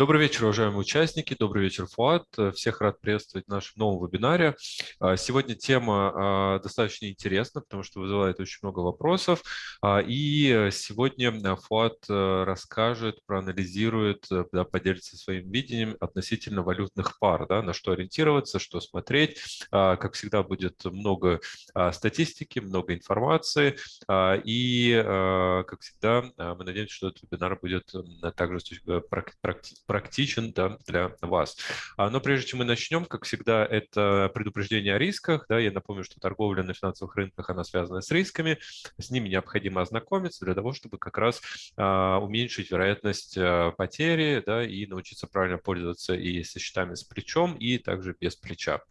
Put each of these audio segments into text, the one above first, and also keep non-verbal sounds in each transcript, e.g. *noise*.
Добрый вечер, уважаемые участники. Добрый вечер, Фуат. Всех рад приветствовать в нашем новом вебинаре. А, сегодня тема а, достаточно интересна, потому что вызывает очень много вопросов. А, и сегодня Фуат расскажет, проанализирует, да, поделится своим видением относительно валютных пар, да, на что ориентироваться, что смотреть. Как всегда, будет много статистики, много информации. И, как всегда, мы надеемся, что этот вебинар будет также практически практичен да, для вас. А, но прежде чем мы начнем, как всегда, это предупреждение о рисках. Да, я напомню, что торговля на финансовых рынках, она связана с рисками. С ними необходимо ознакомиться для того, чтобы как раз а, уменьшить вероятность а, потери да, и научиться правильно пользоваться и со счетами с плечом, и также без плеча.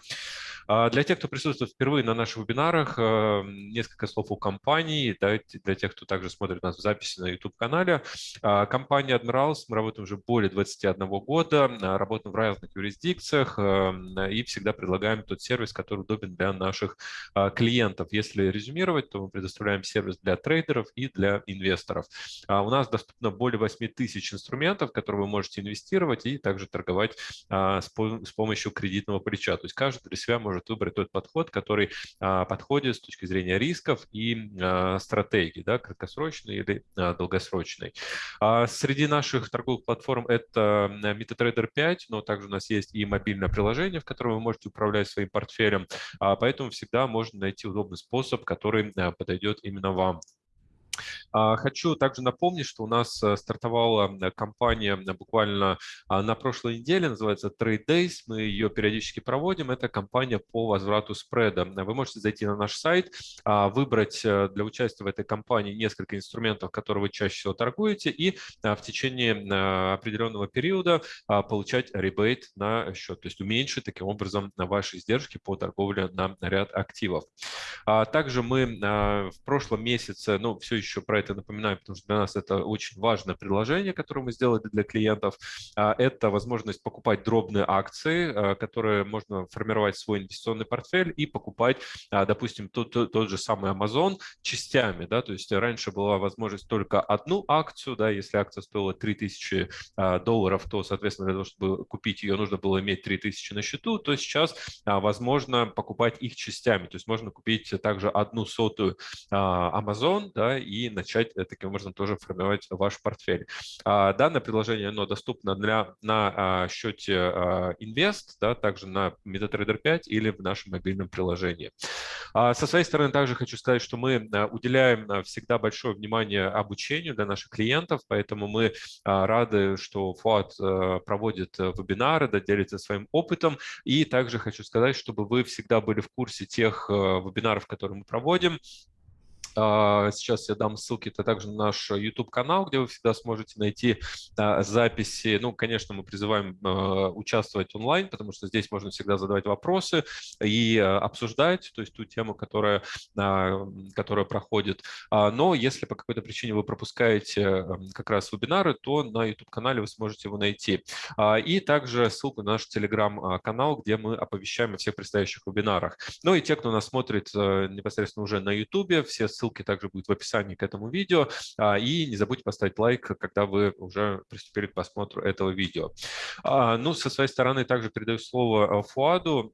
Для тех, кто присутствует впервые на наших вебинарах, несколько слов о компании. Для тех, кто также смотрит нас в записи на YouTube-канале. Компания Admirals, мы работаем уже более 21 года, работаем в разных юрисдикциях и всегда предлагаем тот сервис, который удобен для наших клиентов. Если резюмировать, то мы предоставляем сервис для трейдеров и для инвесторов. У нас доступно более 8 тысяч инструментов, которые вы можете инвестировать и также торговать с помощью кредитного плеча. То есть каждый для себя может выбрать тот подход, который а, подходит с точки зрения рисков и а, стратегий, да, краткосрочной или а, долгосрочной. Среди наших торговых платформ это MetaTrader 5, но также у нас есть и мобильное приложение, в котором вы можете управлять своим портфелем, поэтому всегда можно найти удобный способ, который подойдет именно вам. А, хочу также напомнить, что у нас э, стартовала э, компания э, буквально а, на прошлой неделе, называется Trade Days, мы ее периодически проводим, это компания по возврату спреда. Вы можете зайти на наш сайт, а, выбрать для участия в этой компании несколько инструментов, которые вы чаще всего торгуете, и в течение определенного периода получать ребейт на счет, то есть уменьшить таким образом ваши издержки по торговле на ряд активов. Также мы в прошлом месяце, ну, все еще про это напоминаю, потому что для нас это очень важное предложение, которое мы сделали для клиентов. А, это возможность покупать дробные акции, а, которые можно формировать свой инвестиционный портфель и покупать, а, допустим, тот, тот же самый Amazon частями. Да? То есть раньше была возможность только одну акцию, да, если акция стоила 3000 долларов, то, соответственно, для того, чтобы купить ее, нужно было иметь 3000 на счету, то сейчас возможно покупать их частями. То есть можно купить также одну сотую Amazon да, и начать начать э, таким образом тоже формировать ваш портфель. А, данное приложение оно доступно для, на а, счете Invest, да, также на MetaTrader 5 или в нашем мобильном приложении. Со своей стороны также хочу сказать, что мы уделяем всегда большое внимание обучению для наших клиентов, поэтому мы рады, что Фуат проводит вебинары, да, делится своим опытом. И также хочу сказать, чтобы вы всегда были в курсе тех вебинаров, которые мы проводим, а, сейчас я дам ссылки это также на наш YouTube-канал, где вы всегда сможете найти а, записи. Ну, конечно, мы призываем а, участвовать онлайн, потому что здесь можно всегда задавать вопросы и обсуждать, то есть ту тему, которая, которая проходит. Но если по какой-то причине вы пропускаете как раз вебинары, то на YouTube-канале вы сможете его найти. И также ссылку на наш Telegram-канал, где мы оповещаем о всех предстоящих вебинарах. Ну и те, кто нас смотрит непосредственно уже на YouTube, все ссылки также будут в описании к этому видео. А, и не забудьте поставить лайк, когда вы уже приступили к просмотру этого видео. А, ну, со своей стороны также передаю слово Фуаду.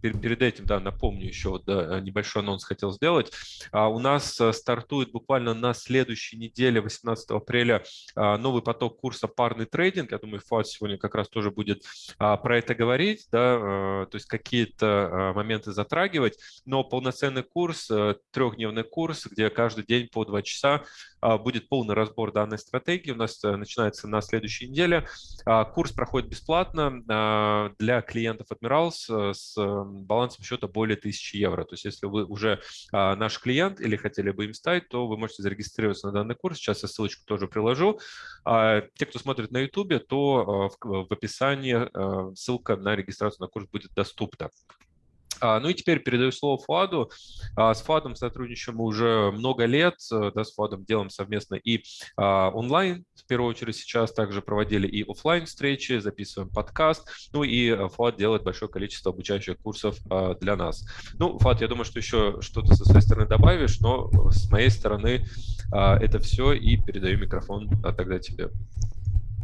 Перед этим, да, напомню еще, да, небольшой анонс хотел сделать. А, у нас э, стартует буквально на следующей неделе, 18 апреля, а, новый поток курса «Парный трейдинг». Я думаю, Фуат сегодня как раз тоже будет а, про это говорить, да, то есть какие-то моменты затрагивать. Но полноценный курс, э, трехдневный курс, где каждый день по два часа будет полный разбор данной стратегии. У нас э, начинается на следующей неделе. Курс проходит бесплатно для клиентов Admirals с балансом счета более 1000 евро. То есть если вы уже а, наш клиент или хотели бы им стать, то вы можете зарегистрироваться на данный курс. Сейчас я ссылочку тоже приложу. А, те, кто смотрит на YouTube, то а, в, описании ссылка на регистрацию на курс будет доступна. А, ну и теперь передаю слово Фуаду. А, с Фуадом сотрудничаем уже много лет. Э, да, с Фуадом делаем совместно и а, онлайн, в первую очередь сейчас также проводили и офлайн встречи, записываем подкаст. Ну и э, Фуад делает большое количество обучающих курсов для нас. Ну, Фуад, я думаю, что еще что-то со своей стороны добавишь, но с моей стороны это все и передаю микрофон тогда тебе.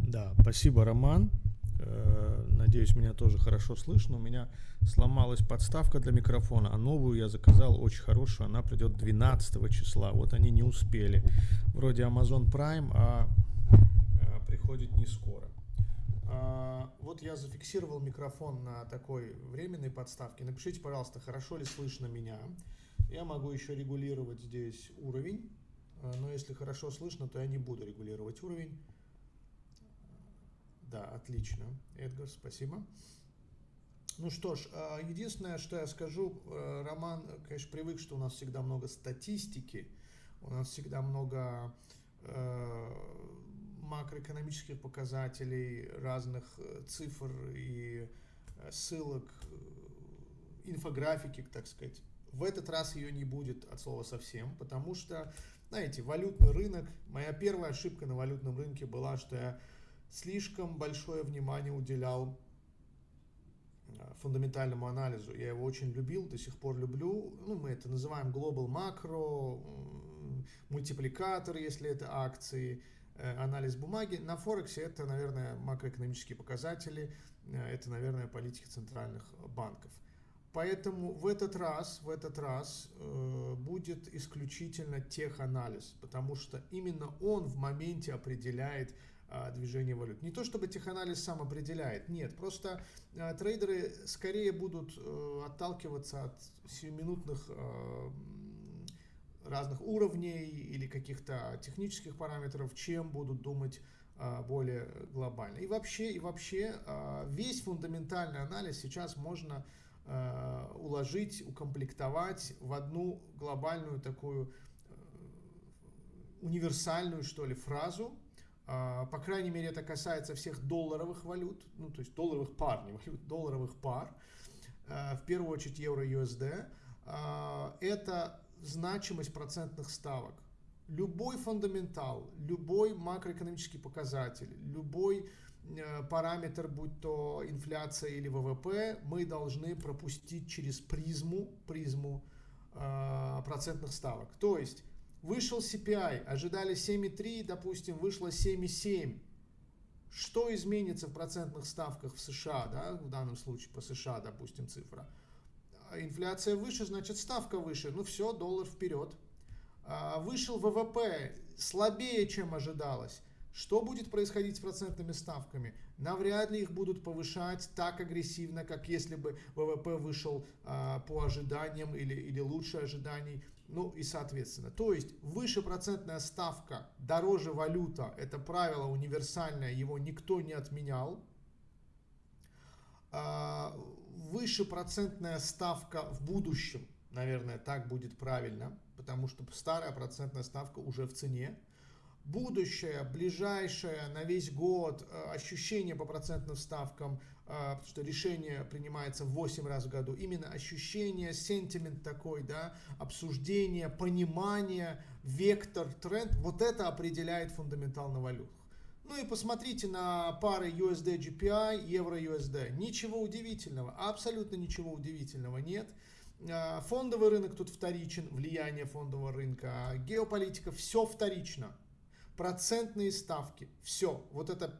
Да, спасибо, Роман. Э, надеюсь, меня тоже хорошо слышно. У меня сломалась подставка для микрофона, а новую я заказал очень хорошую. Она придет 12 числа. Вот они не успели. Вроде Amazon Prime, а э, приходит не скоро. А, вот я зафиксировал микрофон на такой временной подставке. Напишите, пожалуйста, хорошо ли слышно меня. Я могу еще регулировать здесь уровень. Э, но если хорошо слышно, то я не буду регулировать уровень. Да, отлично. Эдгар, спасибо. Ну что ж, а, единственное, что я скажу, э, Роман, конечно, привык, что у нас всегда много статистики, у нас всегда много э, макроэкономических показателей, разных э, цифр и ссылок, инфографики, так сказать. В этот раз ее не будет от слова совсем, потому что, знаете, валютный рынок, моя первая ошибка на валютном рынке была, что я слишком большое внимание уделял э, фундаментальному анализу. Я его очень любил, до сих пор люблю. Ну, мы это называем global macro, мультипликатор, если это акции, э, анализ бумаги. На Форексе это, наверное, макроэкономические показатели, э, это, наверное, политики центральных банков. Поэтому в этот раз, в этот раз э, будет исключительно теханализ, потому что именно он в моменте определяет а, движение валют. Не то чтобы теханализ сам определяет, нет, просто а, трейдеры скорее будут э, отталкиваться от сиюминутных а, разных уровней или каких-то технических параметров, чем будут думать более глобально. И вообще, и вообще весь фундаментальный анализ сейчас можно уложить, укомплектовать в одну глобальную такую э, универсальную, что ли, фразу, по крайней мере, это касается всех долларовых валют, ну, то есть долларовых пар, не валют, долларовых пар, а, в первую очередь евро-USD. А, это значимость процентных ставок. Любой фундаментал, любой макроэкономический показатель, любой э, параметр, будь то инфляция или ВВП, мы должны пропустить через призму, призму процентных ставок. То есть Вышел CPI, ожидали 7,3, допустим, вышло 7,7. Что изменится в процентных ставках в США, да, в данном случае по США, допустим, цифра? Инфляция выше, значит ставка выше. Ну все, доллар вперед. А, вышел ВВП слабее, чем ожидалось. Что будет происходить с процентными ставками? Навряд ли их будут повышать так агрессивно, как если бы ВВП вышел а, по ожиданиям или, или лучше ожиданий ну и соответственно. То есть выше процентная ставка, дороже валюта, это правило универсальное, его никто не отменял. А, выше процентная ставка в будущем, наверное, так будет правильно, потому что старая процентная ставка уже в цене будущее, ближайшее, на весь год, э, ощущение по процентным ставкам, потому что решение принимается 8 раз в году, именно ощущение, сентимент такой, да, обсуждение, понимание, вектор, тренд, вот это определяет фундаментал на валютах. Ну и посмотрите на пары USD GPI, евро USD. Ничего удивительного, абсолютно ничего удивительного нет. Э, фондовый рынок тут вторичен, влияние фондового рынка, геополитика, все вторично процентные ставки. Все. Вот это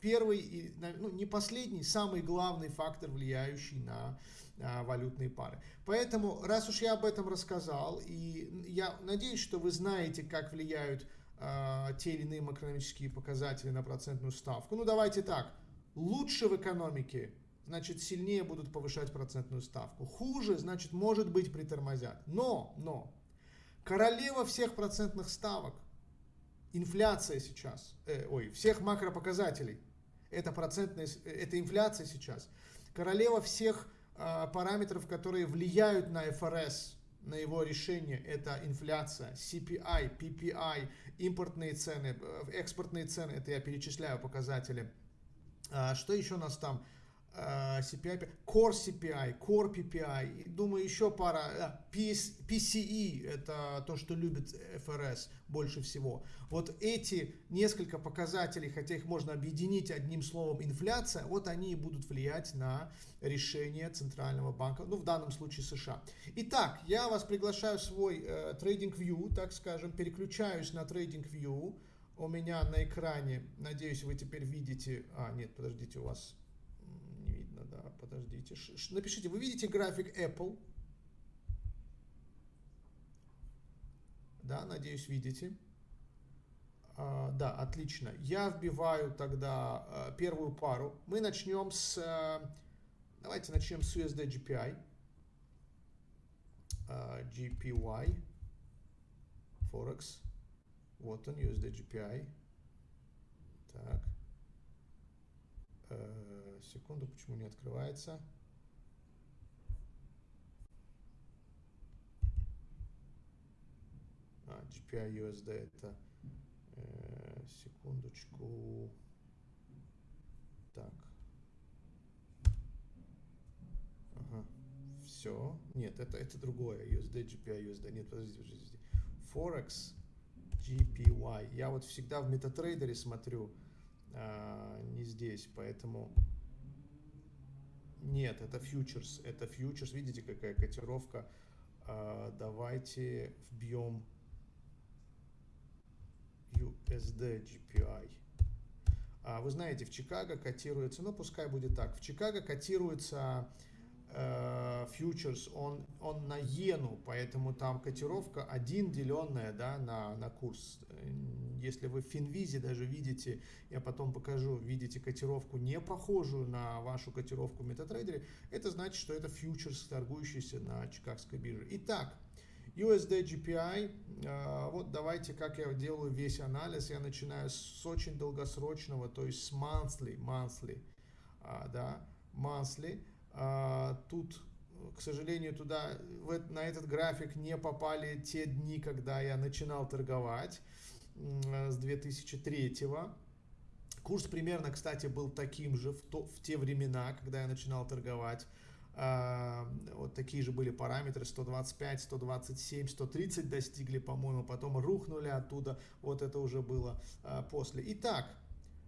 первый, ну не последний, самый главный фактор, влияющий на а, валютные пары. Поэтому, раз уж я об этом рассказал, и я надеюсь, что вы знаете, как влияют а, те или иные макроэкономические показатели на процентную ставку. Ну давайте так, лучше в экономике, значит сильнее будут повышать процентную ставку. Хуже, значит может быть притормозят. Но, но, королева всех процентных ставок инфляция сейчас, э, ой, всех макропоказателей, это процентная, это инфляция сейчас. Королева всех э, параметров, которые влияют на ФРС, на его решение, это инфляция, CPI, PPI, импортные цены, э, экспортные цены, это я перечисляю показатели. А, что еще у нас там? CPI, Core CPI, Core PPI, думаю, еще пара, PCE, это то, что любит ФРС больше всего. Вот эти несколько показателей, хотя их можно объединить одним словом инфляция, вот они и будут влиять на решение Центрального банка, ну в данном случае США. Итак, я вас приглашаю в свой э, Trading View, так скажем, переключаюсь на Trading View, у меня на экране, надеюсь, вы теперь видите, а, нет, подождите, у вас подождите, Ш напишите, вы видите график Apple? Да, надеюсь, видите. А, да, отлично. Я вбиваю тогда а, первую пару. Мы начнем с, а, давайте начнем с USD GPI. А, GPY. Forex. Вот он, USD GPI. Так. Секунду, почему не открывается? А, GPI USD это... Э, секундочку. Так. Ага. Все. Нет, это, это другое. USD, GPI, USD. Нет, подождите, подождите. Forex GPY. Я вот всегда в MetaTrader смотрю, а, не здесь, поэтому... Нет, это фьючерс, это фьючерс. Видите, какая котировка? А, давайте вбьем USD GPI. А, вы знаете, в Чикаго котируется, ну пускай будет так, в Чикаго котируется Э, фьючерс, он, он на иену, поэтому там котировка 1 деленная да, на, на курс. Если вы в Финвизе даже видите, я потом покажу, видите котировку не похожую на вашу котировку в MetaTrader, это значит, что это фьючерс, торгующийся на Чикагской бирже. Итак, USD GPI, э, вот давайте, как я делаю весь анализ, я начинаю с очень долгосрочного, то есть с monthly, monthly, а, да, monthly, а, тут, к сожалению, туда, в, на этот график не попали те дни, когда я начинал торговать с 2003 -го. Курс примерно, кстати, был таким же в, то, в те времена, когда я начинал торговать. Uh, вот такие же были параметры 125, 127, 130 достигли, по-моему, потом рухнули оттуда. Вот это уже было uh, после. Итак,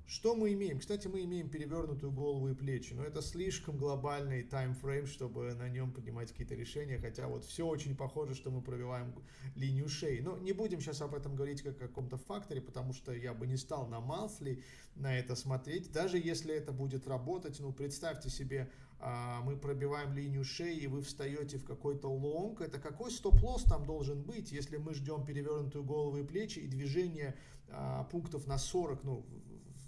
что мы имеем? Кстати, мы имеем перевернутую голову и плечи, но это слишком глобальный таймфрейм, чтобы на нем принимать какие-то решения, хотя вот все очень похоже, что мы пробиваем линию шеи. Но не будем сейчас об этом говорить как о каком-то факторе, потому что я бы не стал на monthly на это смотреть, даже если это будет работать, ну представьте себе, а, мы пробиваем линию шеи, и вы встаете в какой-то лонг, это какой стоп-лосс там должен быть, если мы ждем перевернутую голову и плечи и движение а, пунктов на 40, ну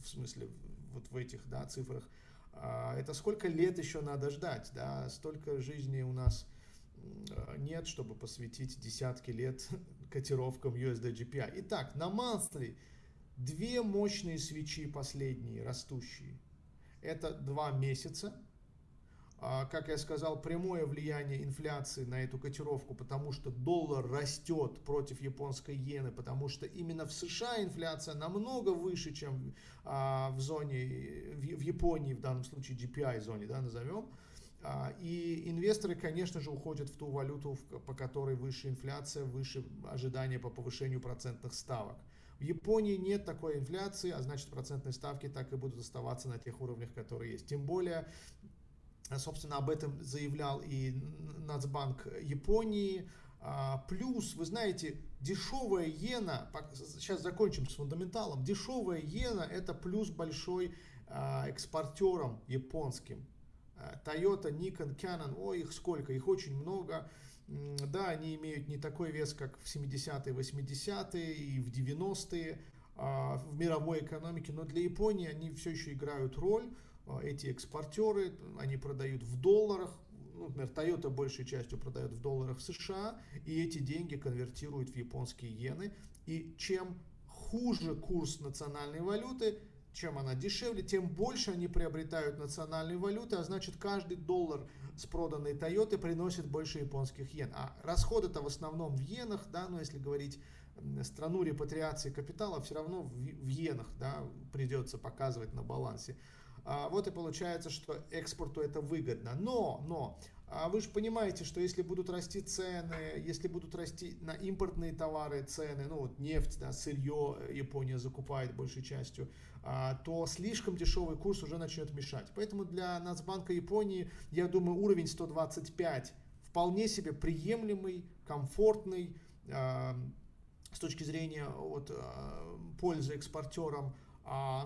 в смысле вот в этих да, цифрах, а, это сколько лет еще надо ждать, да, столько жизни у нас нет, чтобы посвятить десятки лет *laughs* котировкам USD GPI. Итак, на monthly две мощные свечи последние, растущие. Это два месяца, как я сказал, прямое влияние инфляции на эту котировку, потому что доллар растет против японской иены, потому что именно в США инфляция намного выше, чем а, в зоне, в Японии, в данном случае GPI зоне, да, назовем. А, и инвесторы, конечно же, уходят в ту валюту, по которой выше инфляция, выше ожидания по повышению процентных ставок. В Японии нет такой инфляции, а значит процентные ставки так и будут оставаться на тех уровнях, которые есть. Тем более Собственно, об этом заявлял и Нацбанк Японии. А, плюс, вы знаете, дешевая иена, сейчас закончим с фундаменталом, дешевая иена это плюс большой а, экспортером японским. А, Toyota, Nikon, Canon, ой, их сколько, их очень много. Да, они имеют не такой вес, как в 70-е, 80-е и в 90-е в мировой экономике, но для Японии они все еще играют роль. А, эти экспортеры, они продают в долларах, ну, например, Toyota большей частью продает в долларах США, и эти деньги конвертируют в японские иены. И чем хуже курс национальной валюты, чем она дешевле, тем больше они приобретают национальные валюты, а значит каждый доллар с проданной Toyota приносит больше японских иен. А расходы-то в основном в иенах, да, но если говорить страну репатриации капитала, все равно в, в иенах да, придется показывать на балансе. А, вот и получается, что экспорту это выгодно. Но, но, а вы же понимаете, что если будут расти цены, если будут расти на импортные товары цены, ну вот нефть, да, сырье Япония закупает большей частью, а, то слишком дешевый курс уже начнет мешать. Поэтому для Нацбанка Японии, я думаю, уровень 125 вполне себе приемлемый, комфортный, с точки зрения вот, пользы экспортерам,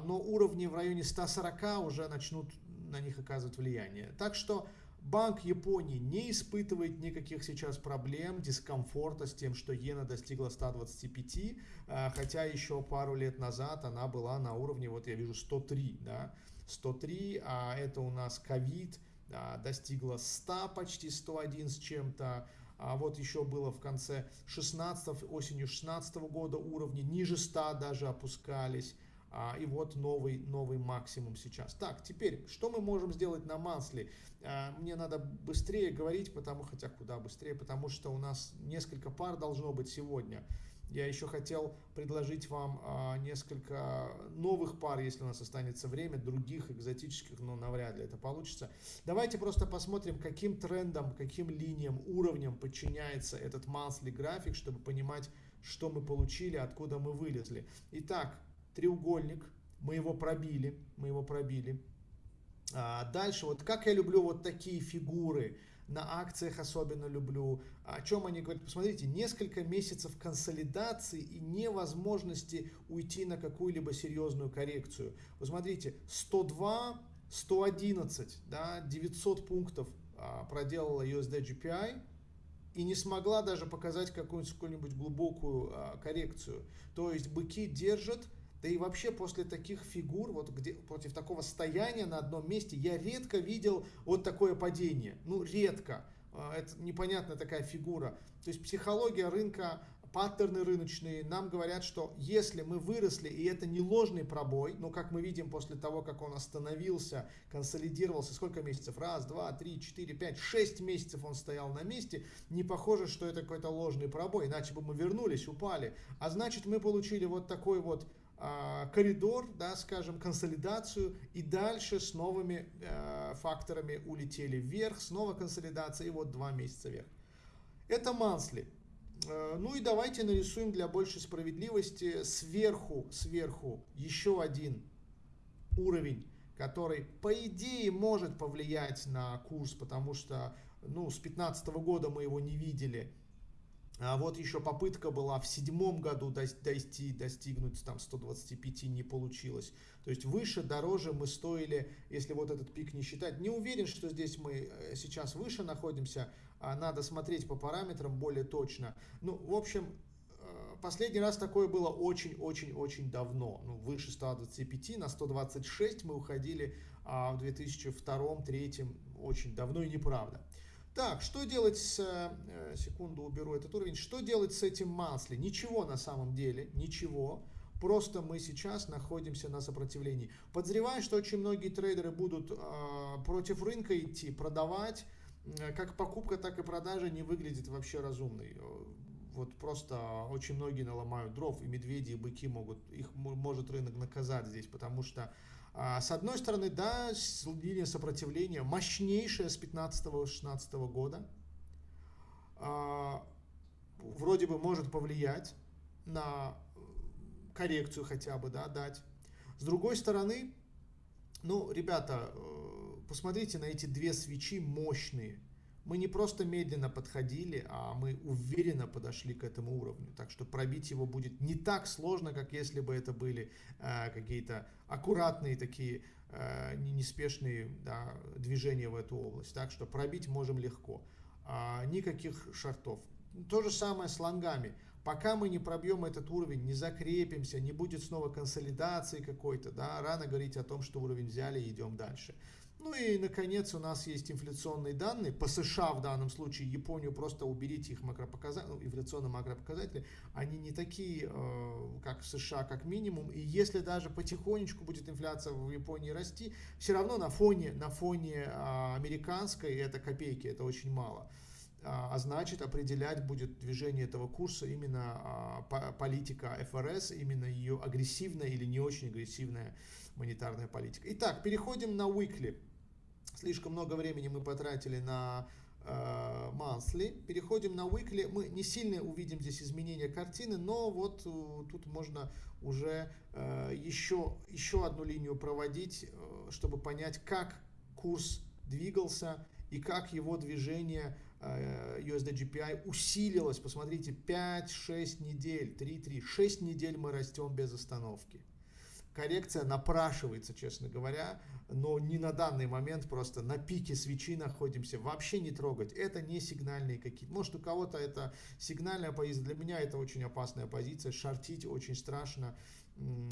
но уровни в районе 140 уже начнут на них оказывать влияние. Так что Банк Японии не испытывает никаких сейчас проблем, дискомфорта с тем, что иена достигла 125, а, хотя еще пару лет назад она была на уровне, вот я вижу, 103, да, 103, а это у нас ковид, да, достигла 100, почти 101 с чем-то, а вот еще было в конце 16 осенью 16 года уровни ниже 100 даже опускались. А, и вот новый, новый максимум сейчас. Так, теперь, что мы можем сделать на Мансли? А, мне надо быстрее говорить, потому, хотя куда быстрее, потому что у нас несколько пар должно быть сегодня. Я еще хотел предложить вам а, несколько новых пар, если у нас останется время, других экзотических, но навряд ли это получится. Давайте просто посмотрим, каким трендом, каким линиям, уровням подчиняется этот monthly график, чтобы понимать, что мы получили, откуда мы вылезли. Итак, треугольник, мы его пробили, мы его пробили. А дальше, вот как я люблю вот такие фигуры, на акциях особенно люблю. О чем они говорят? Посмотрите, несколько месяцев консолидации и невозможности уйти на какую-либо серьезную коррекцию. Посмотрите, 102, 111, да, 900 пунктов а, проделала USD GPI и не смогла даже показать какую-нибудь глубокую а, коррекцию. То есть быки держат да и вообще после таких фигур, вот где против такого стояния на одном месте, я редко видел вот такое падение. Ну, редко. А, это непонятная такая фигура. То есть психология рынка, паттерны рыночные нам говорят, что если мы выросли, и это не ложный пробой, ну, как мы видим после того, как он остановился, консолидировался, сколько месяцев? Раз, два, три, четыре, пять, шесть месяцев он стоял на месте, не похоже, что это какой-то ложный пробой, иначе бы мы вернулись, упали. А значит, мы получили вот такой вот коридор, да, скажем, консолидацию, и дальше с новыми э, факторами улетели вверх, снова консолидация, и вот два месяца вверх. Это мансли. Э, ну и давайте нарисуем для большей справедливости сверху, сверху еще один уровень, который по идее может повлиять на курс, потому что ну, с 2015 года мы его не видели, а вот еще попытка была в седьмом году дойти, достигнуть там 125 не получилось. То есть выше, дороже мы стоили, если вот этот пик не считать. Не уверен, что здесь мы э, сейчас выше находимся. А надо смотреть по параметрам более точно. Ну, в общем, э, последний раз такое было очень-очень-очень давно. Ну, выше 125, на 126 мы уходили а в 2002-2003 очень давно и неправда. Так, что делать с... Э, секунду, уберу этот уровень. Что делать с этим масле? Ничего на самом деле, ничего. Просто мы сейчас находимся на сопротивлении. Подозреваю, что очень многие трейдеры будут э, против рынка идти, продавать. Э, как покупка, так и продажа не выглядит вообще разумной. Вот просто очень многие наломают дров, и медведи, и быки могут, их может рынок наказать здесь, потому что с одной стороны, да, линия сопротивления мощнейшая с 15-16 года. А, вроде бы может повлиять на коррекцию хотя бы, да, дать. С другой стороны, ну, ребята, э, посмотрите на эти две свечи мощные. Мы не просто медленно подходили, а мы уверенно подошли к этому уровню. Так что пробить его будет не так сложно, как если бы это были э, какие-то аккуратные такие э, неспешные да, движения в эту область. Так что пробить можем легко. А, никаких шартов. То же самое с лонгами. Пока мы не пробьем этот уровень, не закрепимся, не будет снова консолидации какой-то, да, рано говорить о том, что уровень взяли и идем дальше. Ну и, наконец, у нас есть инфляционные данные. По США в данном случае, Японию просто уберите их макропоказатели, ну, инфляционные макропоказатели. Они не такие, э, как в США, как минимум. И если даже потихонечку будет инфляция в Японии расти, все равно на фоне, на фоне э, американской это копейки, это очень мало. А, а значит определять будет движение этого курса именно а, политика ФРС, именно ее агрессивная или не очень агрессивная монетарная политика. Итак, переходим на weekly. Слишком много времени мы потратили на э, monthly. Переходим на weekly. Мы не сильно увидим здесь изменения картины, но вот э, тут можно уже э, еще, еще одну линию проводить, э, чтобы понять, как курс двигался и как его движение USD GPI усилилась, посмотрите, 5-6 недель, 3-3, 6 недель мы растем без остановки. Коррекция напрашивается, честно говоря, но не на данный момент, просто на пике свечи находимся, вообще не трогать. Это не сигнальные какие-то, может у кого-то это сигнальная позиция, для меня это очень опасная позиция, шортить очень страшно,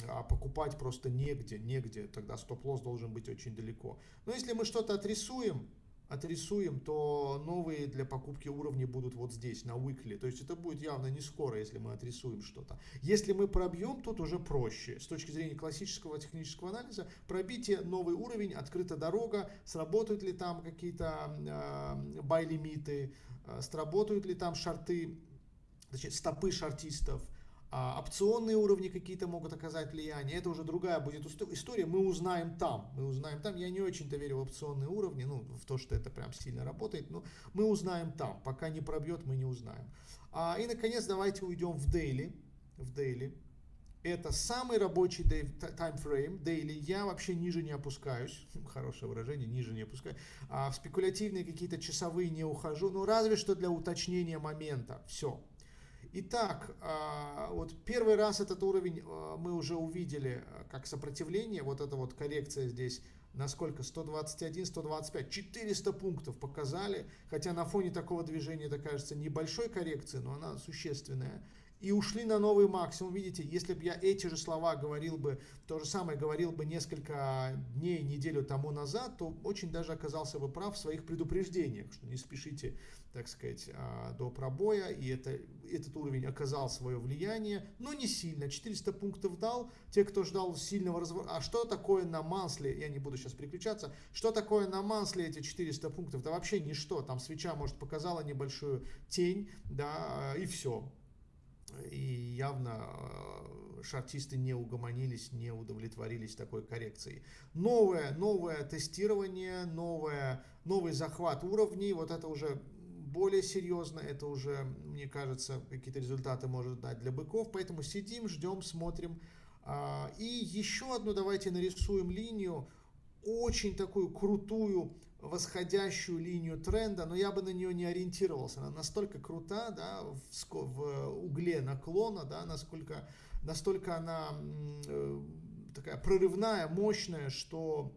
а покупать просто негде, негде, тогда стоп-лосс должен быть очень далеко. Но если мы что-то отрисуем, отрисуем, то новые для покупки уровни будут вот здесь, на weekly. То есть это будет явно не скоро, если мы отрисуем что-то. Если мы пробьем, тут уже проще. С точки зрения классического технического анализа, пробитие новый уровень, открыта дорога, сработают ли там какие-то э, бай-лимиты, э, сработают ли там шарты, значит, стопы шартистов, а, опционные уровни какие-то могут оказать влияние. Это уже другая будет история. Мы узнаем там. Мы узнаем там. Я не очень-то верю в опционные уровни, ну, в то, что это прям сильно работает. Но мы узнаем там. Пока не пробьет, мы не узнаем. А, и, наконец, давайте уйдем в daily. В daily. Это самый рабочий таймфрейм, daily. Я вообще ниже не опускаюсь. *laughs* Хорошее выражение, ниже не опускаюсь. А в спекулятивные какие-то часовые не ухожу. Ну, разве что для уточнения момента. Все. Итак, а, вот первый раз этот уровень а, мы уже увидели а, как сопротивление, вот эта вот коррекция здесь на сколько? 121, 125, 400 пунктов показали, хотя на фоне такого движения это кажется небольшой коррекции, но она существенная и ушли на новый максимум. Видите, если бы я эти же слова говорил бы, то же самое говорил бы несколько дней, неделю тому назад, то очень даже оказался бы прав в своих предупреждениях, что не спешите, так сказать, а, до пробоя, и это, этот уровень оказал свое влияние, но не сильно. 400 пунктов дал, те, кто ждал сильного разворота. А что такое на мансле, я не буду сейчас переключаться, что такое на мансле эти 400 пунктов? Да вообще ничто, там свеча, может, показала небольшую тень, да, и все и явно э, шартисты не угомонились, не удовлетворились такой коррекцией. Новое, новое тестирование, новое, новый захват уровней, вот это уже более серьезно, это уже, мне кажется, какие-то результаты может дать для быков, поэтому сидим, ждем, смотрим. А, и еще одну давайте нарисуем линию, очень такую крутую восходящую линию тренда, но я бы на нее не ориентировался. Она настолько крута, да, в, в угле наклона, да, насколько, настолько она э, такая прорывная, мощная, что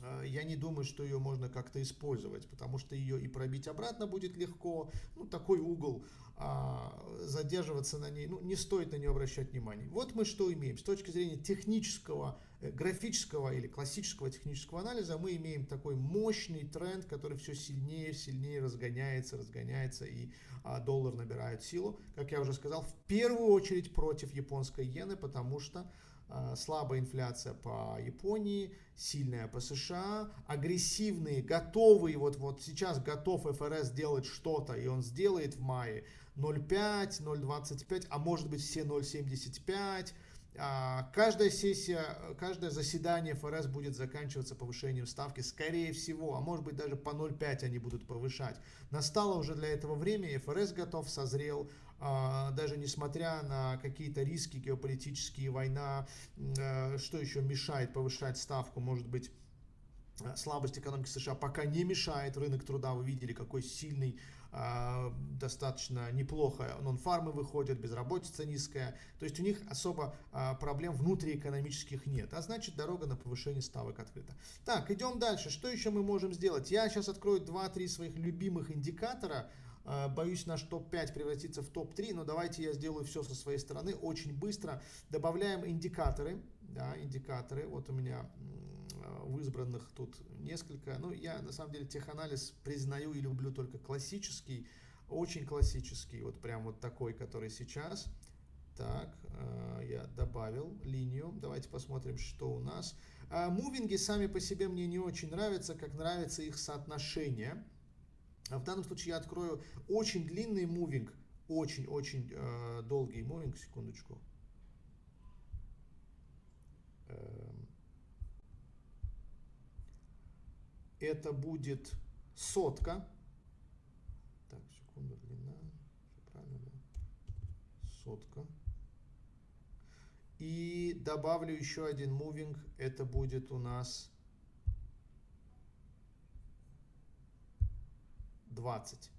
э, я не думаю, что ее можно как-то использовать, потому что ее и пробить обратно будет легко. Ну, такой угол а, задерживаться на ней, ну, не стоит на нее обращать внимание. Вот мы что имеем. С точки зрения технического, э, графического или классического технического анализа мы имеем такой мощный тренд, который все сильнее, сильнее разгоняется, разгоняется и а, доллар набирает силу. Как я уже сказал, в первую очередь против японской иены, потому что а, слабая инфляция по Японии, сильная по США, агрессивные, готовые, вот, вот сейчас готов ФРС делать что-то, и он сделает в мае, 0,5, 0,25, а может быть все 0,75. А, каждая сессия, каждое заседание ФРС будет заканчиваться повышением ставки, скорее всего, а может быть даже по 0,5 они будут повышать. Настало уже для этого время, и ФРС готов, созрел, а, даже несмотря на какие-то риски геополитические, война, э, что еще мешает повышать ставку, может быть, э, слабость экономики США пока не мешает рынок труда. Вы видели, какой сильный достаточно неплохо нон-фармы выходят, безработица низкая. То есть у них особо а, проблем внутриэкономических нет. А значит дорога на повышение ставок открыта. Так, идем дальше. Что еще мы можем сделать? Я сейчас открою 2-3 своих любимых индикатора. А, боюсь, наш топ-5 превратится в топ-3, но давайте я сделаю все со своей стороны очень быстро. Добавляем индикаторы. Да, индикаторы. Вот у меня в избранных тут несколько. Ну, я на самом деле теханализ признаю и люблю только классический, очень классический, вот прям вот такой, который сейчас. Так, э, я добавил линию. Давайте посмотрим, что у нас. А, мувинги сами по себе мне не очень нравятся, как нравится их соотношение. В данном случае я открою очень длинный мувинг, очень-очень э, долгий мувинг, секундочку. это будет сотка. Так, секунду, длина. Все правильно, да? Сотка. И добавлю еще один moving, Это будет у нас 20.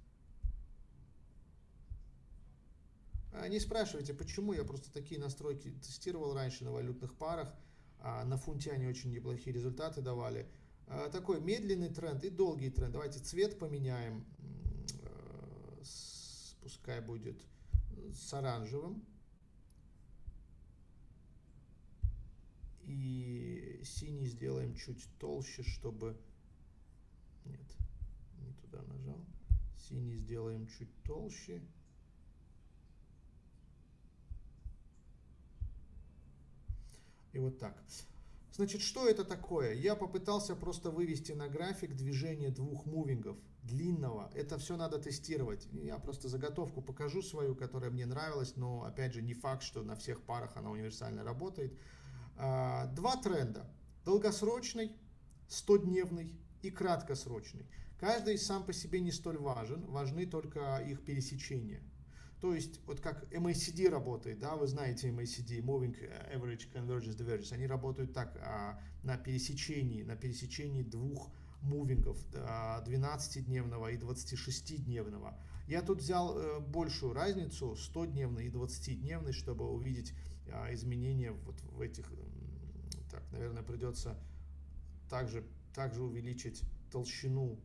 А, не спрашивайте, почему. Я просто такие настройки тестировал раньше на валютных парах. А, на фунте они очень неплохие результаты давали. А, такой медленный тренд и долгий тренд. Давайте цвет поменяем, э, пускай будет с оранжевым. И синий сделаем чуть толще, чтобы... Нет, не туда нажал. Синий сделаем чуть толще. И вот так. Значит, что это такое? Я попытался просто вывести на график движение двух мувингов длинного. Это все надо тестировать. Я просто заготовку покажу свою, которая мне нравилась, но опять же не факт, что на всех парах она универсально работает. А, два тренда. Долгосрочный, 100-дневный и краткосрочный. Каждый сам по себе не столь важен, важны только их пересечения. То есть, вот как MACD работает, да, вы знаете MACD, Moving Average Convergence Divergence, они работают так, а, на пересечении, на пересечении двух мувингов, 12-дневного и 26-дневного. Я тут взял э, большую разницу, 100-дневный и 20-дневный, чтобы увидеть а, изменения вот в этих, так, наверное, придется также, также увеличить толщину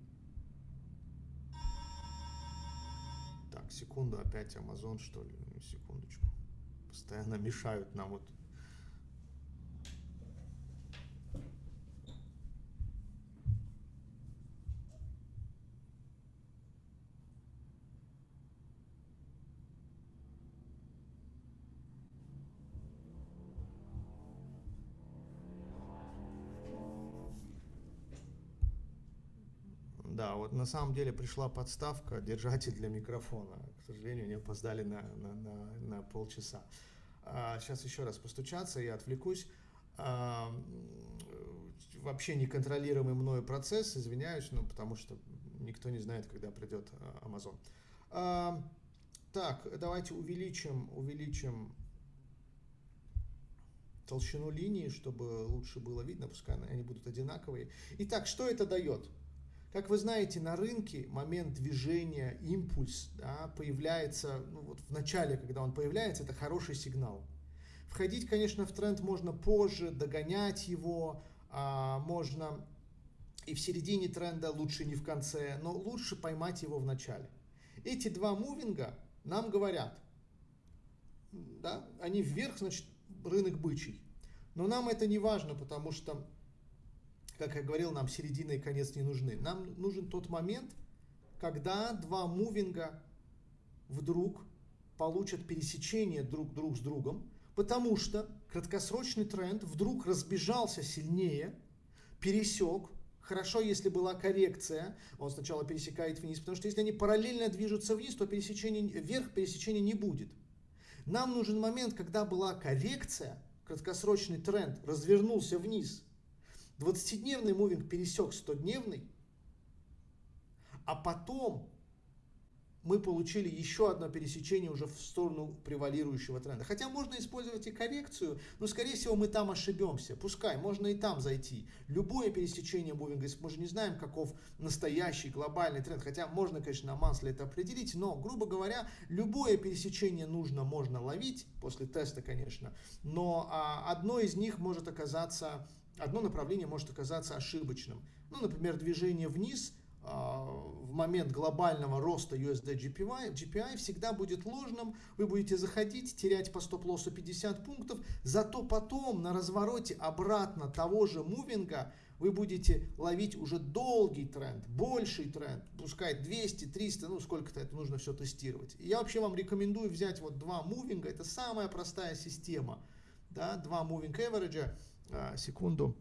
Секунду, опять Amazon, что ли? Секундочку. Постоянно мешают нам вот на самом деле пришла подставка, держатель для микрофона. К сожалению, не опоздали на, на, на, на полчаса. А, сейчас еще раз постучаться, я отвлекусь. А, вообще неконтролируемый мною процесс, извиняюсь, ну, потому что никто не знает, когда придет а, Amazon. А, так, давайте увеличим, увеличим толщину линии, чтобы лучше было видно, пускай они будут одинаковые. Итак, что это дает? Как вы знаете, на рынке момент движения, импульс да, появляется, ну вот в начале, когда он появляется, это хороший сигнал. Входить, конечно, в тренд можно позже, догонять его, а, можно и в середине тренда, лучше не в конце, но лучше поймать его в начале. Эти два мувинга нам говорят, да, они вверх, значит, рынок бычий. Но нам это не важно, потому что как я говорил, нам середина и конец не нужны. Нам нужен тот момент, когда два мувинга вдруг получат пересечение друг друг с другом, потому что краткосрочный тренд вдруг разбежался сильнее, пересек, хорошо, если была коррекция, он сначала пересекает вниз, потому что если они параллельно движутся вниз, то пересечение, вверх пересечения не будет. Нам нужен момент, когда была коррекция, краткосрочный тренд развернулся вниз, 20-дневный мувинг пересек 100-дневный, а потом мы получили еще одно пересечение уже в сторону превалирующего тренда. Хотя можно использовать и коррекцию, но скорее всего мы там ошибемся. Пускай, можно и там зайти. Любое пересечение мувинга, мы же не знаем, каков настоящий глобальный тренд. Хотя можно, конечно, на мансле это определить, но, грубо говоря, любое пересечение нужно, можно ловить, после теста, конечно. Но а, одно из них может оказаться одно направление может оказаться ошибочным. Ну, например, движение вниз а, в момент глобального роста USD GPI, GPI всегда будет ложным, вы будете заходить, терять по стоп-лоссу 50 пунктов, зато потом на развороте обратно того же мувинга вы будете ловить уже долгий тренд, больший тренд, пускай 200, 300, ну сколько-то это нужно все тестировать. Я вообще вам рекомендую взять вот два мувинга, это самая простая система, да, два moving average, а, секунду.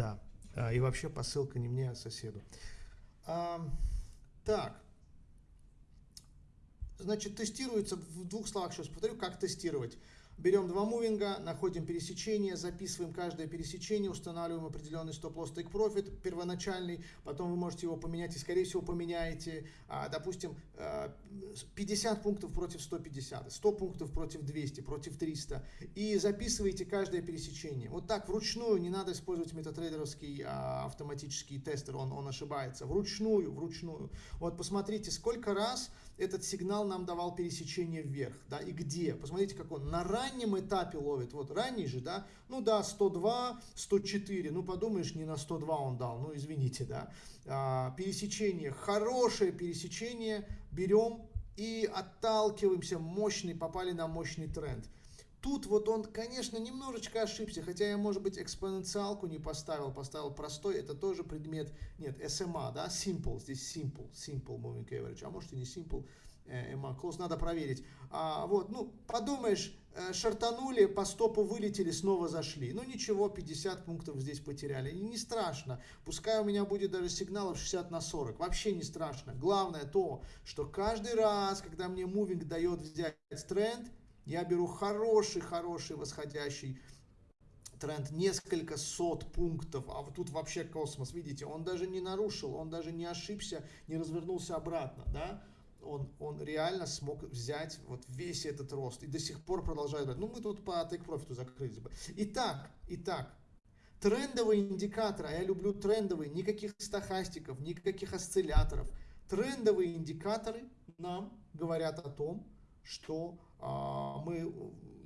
Да. А, и вообще посылка не мне, а соседу. А, так. Значит, тестируется, в двух словах сейчас повторю, как тестировать. Берем два мувинга, находим пересечение, записываем каждое пересечение, устанавливаем определенный стоп-лосс take profit первоначальный, потом вы можете его поменять и скорее всего поменяете, а, допустим, 50 э, пунктов против 150, 100 пунктов против 200, против 300 и записываете каждое пересечение. Вот так вручную, не надо использовать метатрейдеровский а, автоматический тестер, он, он ошибается. Вручную, вручную. Вот посмотрите, сколько раз этот сигнал нам давал пересечение вверх, да, и где. Посмотрите, как он на раннем этапе ловит. Вот ранний же, да, ну да, 102, 104, ну подумаешь, не на 102 он дал, ну извините, да. А, пересечение, хорошее пересечение, берем и отталкиваемся, мощный, попали на мощный тренд. Тут вот он, конечно, немножечко ошибся, хотя я, может быть, экспоненциалку не поставил, поставил простой, это тоже предмет, нет, SMA, да, simple, здесь simple, simple moving average, а может и не simple, EMA close, надо проверить. А, вот, ну, подумаешь, э, шартанули, по стопу вылетели, снова зашли. Ну ничего, 50 пунктов здесь потеряли. И не страшно. Пускай у меня будет даже сигналов 60 на 40. Вообще не страшно. Главное то, что каждый раз, когда мне мувинг дает взять тренд, я беру хороший-хороший восходящий тренд, несколько сот пунктов, а вот тут вообще космос, видите, он даже не нарушил, он даже не ошибся, не развернулся обратно, да, он, он реально смог взять вот весь этот рост и до сих пор продолжает брать. Ну, мы тут по take profit закрылись бы. Итак, итак, трендовые индикаторы, а я люблю трендовые, никаких стахастиков, никаких осцилляторов. Трендовые индикаторы нам говорят о том, что мы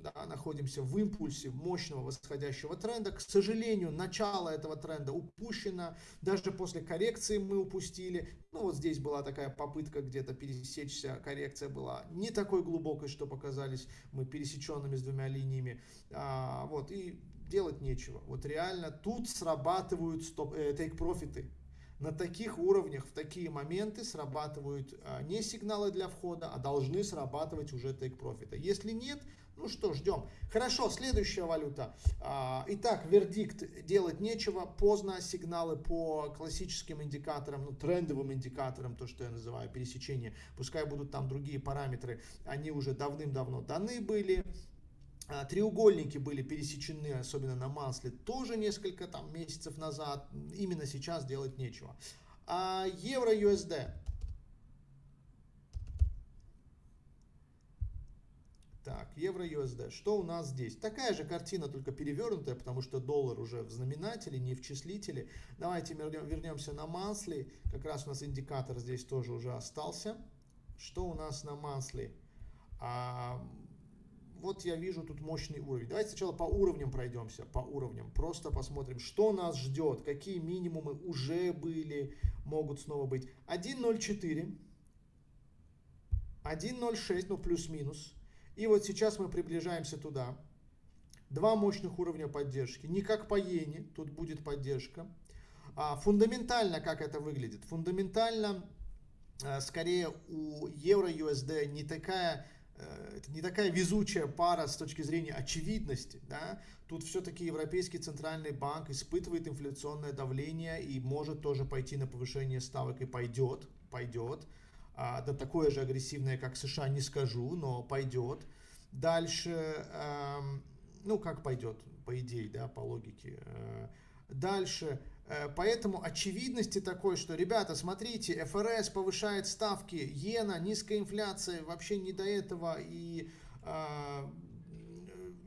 да, находимся в импульсе мощного восходящего тренда. К сожалению, начало этого тренда упущено. Даже после коррекции мы упустили. Ну вот здесь была такая попытка где-то пересечься. Коррекция была не такой глубокой, что показались мы пересеченными с двумя линиями. А, вот и делать нечего. Вот реально тут срабатывают стоп, э, тейк-профиты на таких уровнях, в такие моменты срабатывают а, не сигналы для входа, а должны срабатывать уже take профита. Если нет, ну что, ждем. Хорошо, следующая валюта. А, итак, вердикт делать нечего. Поздно сигналы по классическим индикаторам, ну трендовым индикаторам, то, что я называю пересечение. Пускай будут там другие параметры, они уже давным-давно даны были. А, треугольники были пересечены, особенно на масле, тоже несколько там месяцев назад. Именно сейчас делать нечего. А евро-USD. Так, евро-USD. Что у нас здесь? Такая же картина, только перевернутая, потому что доллар уже в знаменателе, не в числителе. Давайте вернемся на масле. Как раз у нас индикатор здесь тоже уже остался. Что у нас на масле? А, вот я вижу тут мощный уровень. Давайте сначала по уровням пройдемся, по уровням. Просто посмотрим, что нас ждет, какие минимумы уже были, могут снова быть. 1.04, 1.06, ну плюс-минус. И вот сейчас мы приближаемся туда. Два мощных уровня поддержки. Не как по иене, тут будет поддержка. А фундаментально как это выглядит? Фундаментально, а, скорее у евро-USD не такая Э, это не такая везучая пара с точки зрения очевидности. Да? Тут все-таки Европейский центральный банк испытывает инфляционное давление и может тоже пойти на повышение ставок и пойдет, пойдет. А, да такое же агрессивное, как США, не скажу, но пойдет. Дальше, эм, ну как пойдет, по идее, да, по логике. Э, дальше, Э, поэтому очевидности такой, что, ребята, смотрите, ФРС повышает ставки, иена, низкая инфляция, вообще не до этого, и э,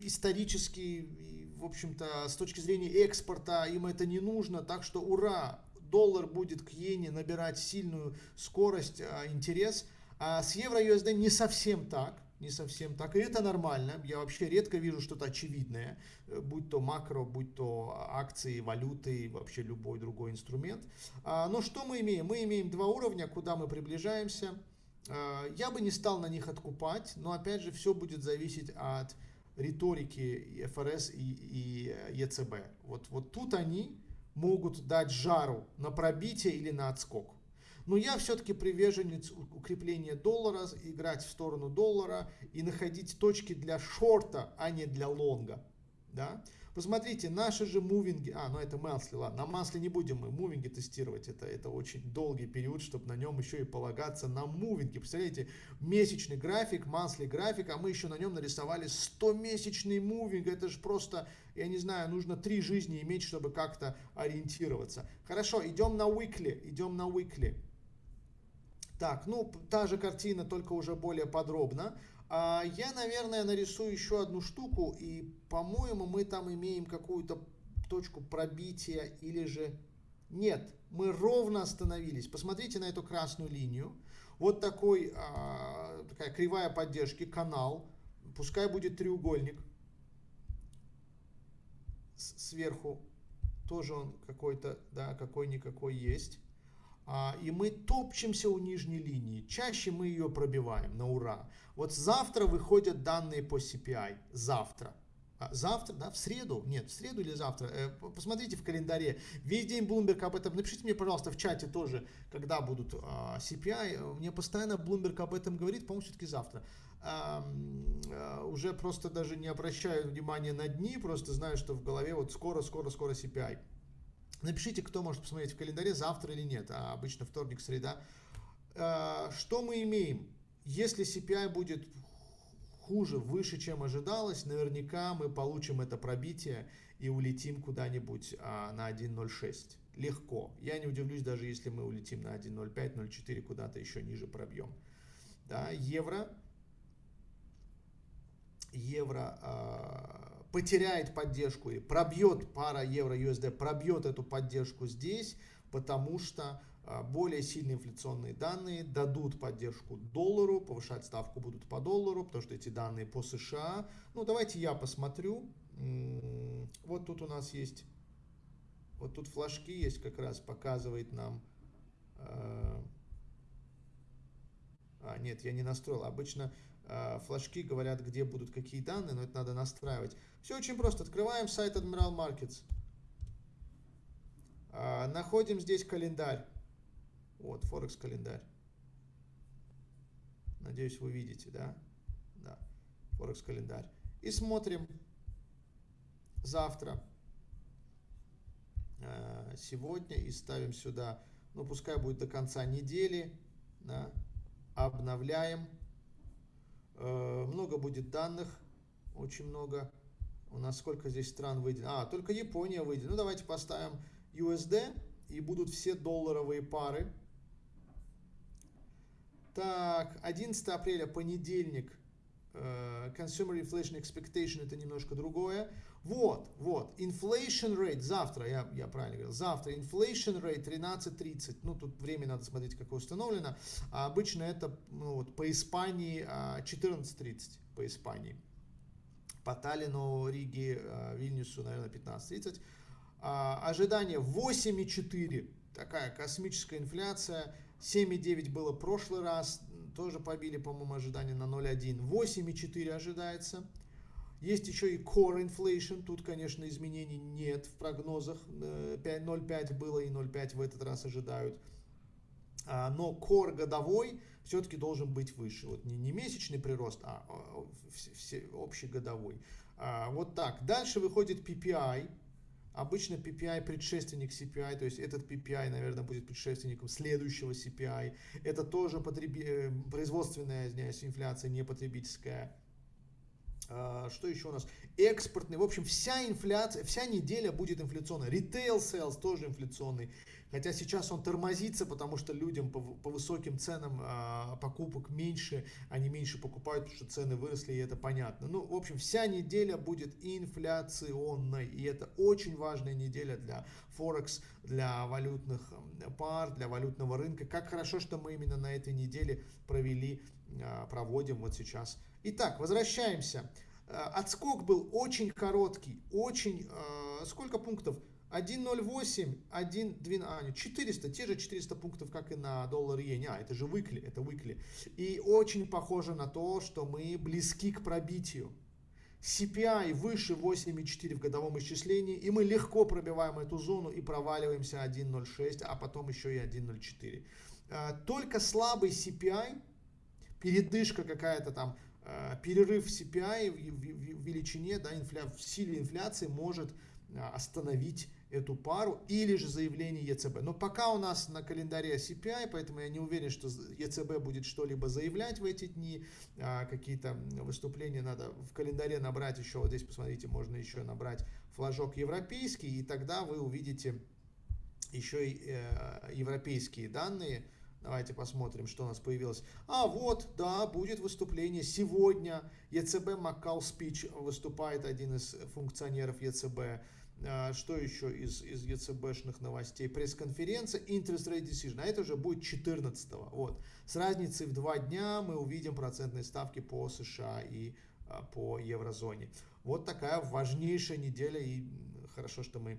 исторически, и, в общем-то, с точки зрения экспорта им это не нужно, так что ура, доллар будет к иене набирать сильную скорость, э, интерес, а с евро-USD не совсем так не совсем так. И это нормально. Я вообще редко вижу что-то очевидное, э, будь то макро, будь то акции, валюты, вообще любой другой инструмент. А, но что мы имеем? Мы имеем два уровня, куда мы приближаемся. А, я бы не стал на них откупать, но опять же все будет зависеть от риторики ФРС и, и ЕЦБ. Вот, вот тут они могут дать жару на пробитие или на отскок. Но я все-таки приверженец укрепления доллара, играть в сторону доллара и находить точки для шорта, а не для лонга. да. Посмотрите, наши же мувинги, а, ну это масли, ладно, на масле не будем мы мувинги тестировать, это, это очень долгий период, чтобы на нем еще и полагаться на мувинги. Представляете, месячный график, масли график, а мы еще на нем нарисовали 100-месячный мувинг, это же просто, я не знаю, нужно три жизни иметь, чтобы как-то ориентироваться. Хорошо, идем на weekly, идем на weekly. Так, ну, та же картина, только уже более подробно. А, я, наверное, нарисую еще одну штуку, и, по-моему, мы там имеем какую-то точку пробития или же... Нет, мы ровно остановились. Посмотрите на эту красную линию. Вот такой, а, такая кривая поддержки, канал. Пускай будет треугольник. Сверху тоже он какой-то, да, какой-никакой есть. А, и мы топчемся у нижней линии. Чаще мы ее пробиваем на ура. Вот завтра выходят данные по CPI. Завтра. А, завтра, да, в среду? Нет, в среду или завтра? Э, посмотрите в календаре. Весь день Bloomberg об этом. Напишите мне, пожалуйста, в чате тоже, когда будут а, CPI. Мне постоянно Bloomberg об этом говорит, по-моему, все-таки завтра. Уже просто даже не обращаю внимания на дни, просто знаю, что в голове вот скоро, скоро, скоро CPI. Напишите, кто может посмотреть в календаре, завтра или нет, а обычно вторник, среда. А, что мы имеем? Если CPI будет хуже, выше, чем ожидалось, наверняка мы получим это пробитие и улетим куда-нибудь а, на 1.06. Легко. Я не удивлюсь, даже если мы улетим на 1.05, 0.4, куда-то еще ниже пробьем. Да, евро. Евро а, потеряет поддержку и пробьет пара евро-USD, пробьет эту поддержку здесь, потому что а, более сильные инфляционные данные дадут поддержку доллару, повышать ставку будут по доллару, потому что эти данные по США. Ну, давайте я посмотрю. Вот тут у нас есть, вот тут флажки есть, как раз показывает нам... А, а нет, я не настроил. Обычно флажки говорят, где будут какие данные, но это надо настраивать. Все очень просто. Открываем сайт Admiral Markets. Э, находим здесь календарь. Вот, Форекс календарь. Надеюсь, вы видите, да? Да, Форекс календарь. И смотрим завтра, э, сегодня и ставим сюда, ну пускай будет до конца недели, да, обновляем. Э, много будет данных, очень много. У нас сколько здесь стран выйдет? А, только Япония выйдет. Ну, давайте поставим USD, и будут все долларовые пары. Так, 11 апреля, понедельник, Э, consumer Inflation Expectation это немножко другое. Вот, вот, inflation rate завтра, я, я правильно говорил, завтра inflation rate 13.30, ну тут время надо смотреть, какое установлено, а обычно это ну, вот, по Испании 14.30 а, по Испании, по Таллину, Риге, а, Вильнюсу, наверное, 15.30. А, ожидание 8.4, такая космическая инфляция, 7,9 было прошлый раз, тоже побили, по-моему, ожидания на 0,1. 8,4 ожидается. Есть еще и core inflation. Тут, конечно, изменений нет в прогнозах. 0,5 э, было и 0,5 в этот раз ожидают. А, но core годовой все-таки должен быть выше. Вот не, не месячный прирост, а, а все, общий годовой. А, вот так. Дальше выходит PPI. Обычно PPI предшественник CPI, то есть этот PPI, наверное, будет предшественником следующего CPI. Это тоже потреби... Э, производственная, извиняюсь, инфляция, не потребительская. А, что еще у нас? Экспортный. В общем, вся инфляция, вся неделя будет инфляционная. Retail sales тоже инфляционный. Хотя сейчас он тормозится, потому что людям по, по высоким ценам а, покупок меньше, они меньше покупают, потому что цены выросли, и это понятно. Ну, в общем, вся неделя будет инфляционной, и это очень важная неделя для Форекс, для валютных пар, для валютного рынка. Как хорошо, что мы именно на этой неделе провели, проводим вот сейчас. Итак, возвращаемся. А, отскок был очень короткий, очень... А, сколько пунктов? 1.08, 1.12, а, 400, те же 400 пунктов, как и на доллар иене. А, это же выкли, это выкли. И очень похоже на то, что мы близки к пробитию. CPI выше 8,4 в годовом исчислении, и мы легко пробиваем эту зону и проваливаемся 1.06, а потом еще и 1.04. А, только слабый CPI, передышка какая-то там перерыв в CPI в величине, да, инфля, в силе инфляции может остановить эту пару или же заявление ЕЦБ. Но пока у нас на календаре CPI, поэтому я не уверен, что ЕЦБ будет что-либо заявлять в эти дни. А, какие-то выступления надо в календаре набрать еще, вот здесь посмотрите, можно еще набрать флажок европейский, и тогда вы увидите еще и э, европейские данные. Давайте посмотрим, что у нас появилось. А вот, да, будет выступление сегодня. ЕЦБ Маккал Спич выступает один из функционеров ЕЦБ. А, что еще из, из ЕЦБшных новостей? Пресс-конференция Interest Rate Decision. А это уже будет 14 -го. Вот. С разницей в два дня мы увидим процентные ставки по США и а, по еврозоне. Вот такая важнейшая неделя. И хорошо, что мы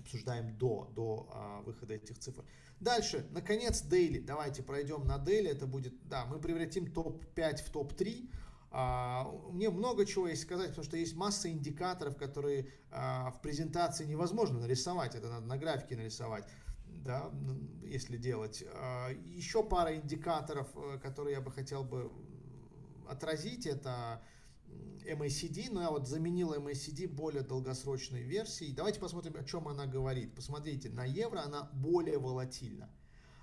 обсуждаем до, до а, выхода этих цифр. Дальше, наконец, Daily. Давайте пройдем на Daily. Это будет, да, мы превратим топ-5 в топ-3. А, мне много чего есть сказать, потому что есть масса индикаторов, которые а, в презентации невозможно нарисовать. Это надо на графике нарисовать, да, если делать. А, еще пара индикаторов, э, которые я бы хотел бы отразить, это MACD, но я вот заменил MACD более долгосрочной версией. Давайте посмотрим, о чем она говорит. Посмотрите, на евро она более волатильна.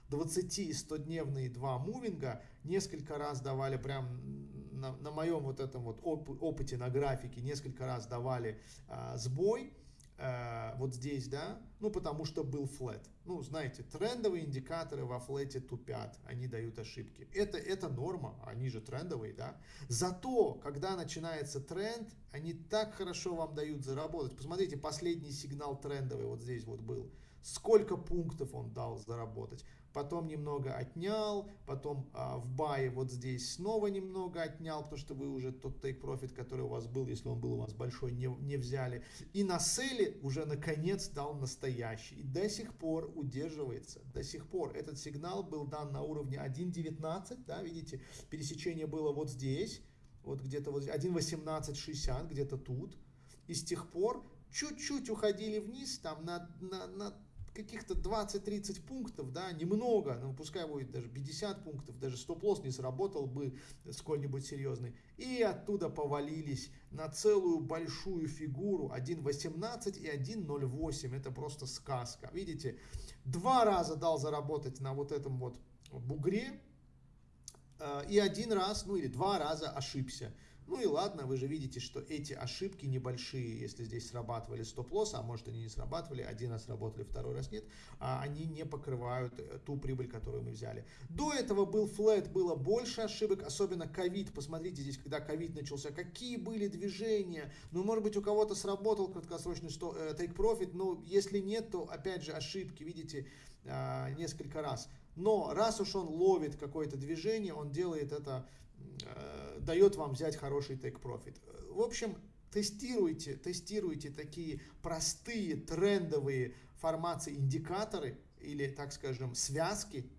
20 и 100-дневные два мувинга несколько раз давали прям на, на моем вот этом вот оп опыте на графике несколько раз давали а, сбой, а, вот здесь, да, ну потому что был флет. Ну, знаете, трендовые индикаторы во флете тупят, они дают ошибки. Это, это норма, они же трендовые, да. Зато, когда начинается тренд, они так хорошо вам дают заработать. Посмотрите, последний сигнал трендовый вот здесь вот был. Сколько пунктов он дал заработать потом немного отнял, потом а, в бае вот здесь снова немного отнял, потому что вы уже тот take profit, который у вас был, если он был у вас большой, не, не взяли. И на селе уже наконец дал настоящий. И до сих пор удерживается, до сих пор. Этот сигнал был дан на уровне 1.19, да, видите, пересечение было вот здесь, вот где-то вот 1.1860, где-то тут. И с тех пор чуть-чуть уходили вниз, там на, на, на каких-то 20-30 пунктов, да, немного, ну, пускай будет даже 50 пунктов, даже стоп-лосс не сработал бы сколь-нибудь серьезный. И оттуда повалились на целую большую фигуру 1.18 и 1.08. Это просто сказка. Видите, два раза дал заработать на вот этом вот бугре, э, и один раз, ну или два раза ошибся. Ну и ладно, вы же видите, что эти ошибки небольшие, если здесь срабатывали стоп-лосс, а может они не срабатывали, один раз работали, второй раз нет, а они не покрывают э, ту прибыль, которую мы взяли. До этого был флет, было больше ошибок, особенно ковид. Посмотрите здесь, когда ковид начался, какие были движения. Ну, может быть, у кого-то сработал краткосрочный э, take profit, но если нет, то опять же ошибки, видите, а, несколько раз. Но раз уж он ловит какое-то движение, он делает это Э, дает вам взять хороший take profit. В общем, тестируйте, тестируйте такие простые трендовые формации индикаторы или, так скажем, связки.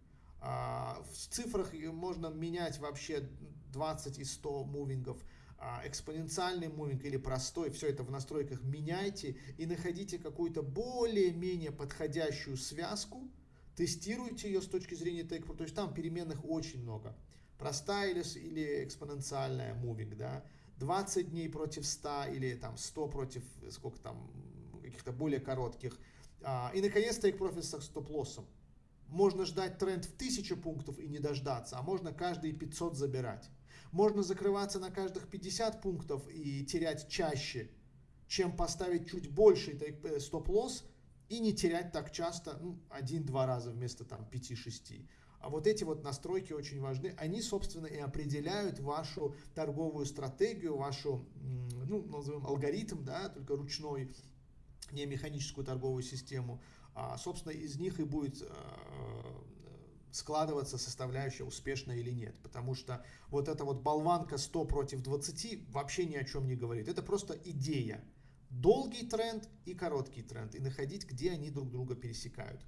А, в цифрах можно менять вообще 20 и 100 мувингов а, экспоненциальный мувинг или простой, все это в настройках меняйте и находите какую-то более-менее подходящую связку, тестируйте ее с точки зрения take profit, то есть там переменных очень много простая или, или экспоненциальная moving, да, 20 дней против 100 или там 100 против сколько там каких-то более коротких. А, и наконец profit с стоп-лоссом. Можно ждать тренд в 1000 пунктов и не дождаться, а можно каждые 500 забирать. Можно закрываться на каждых 50 пунктов и терять чаще, чем поставить чуть больше э, стоп-лосс и не терять так часто, ну, один-два раза вместо там 5-6. А вот эти вот настройки очень важны. Они, собственно, и определяют вашу торговую стратегию, вашу, ну, назовем алгоритм, да, только ручной, не механическую торговую систему. А, собственно, из них и будет а, складываться составляющая успешная или нет. Потому что вот эта вот болванка 100 против 20 вообще ни о чем не говорит. Это просто идея. Долгий тренд и короткий тренд. И находить, где они друг друга пересекают.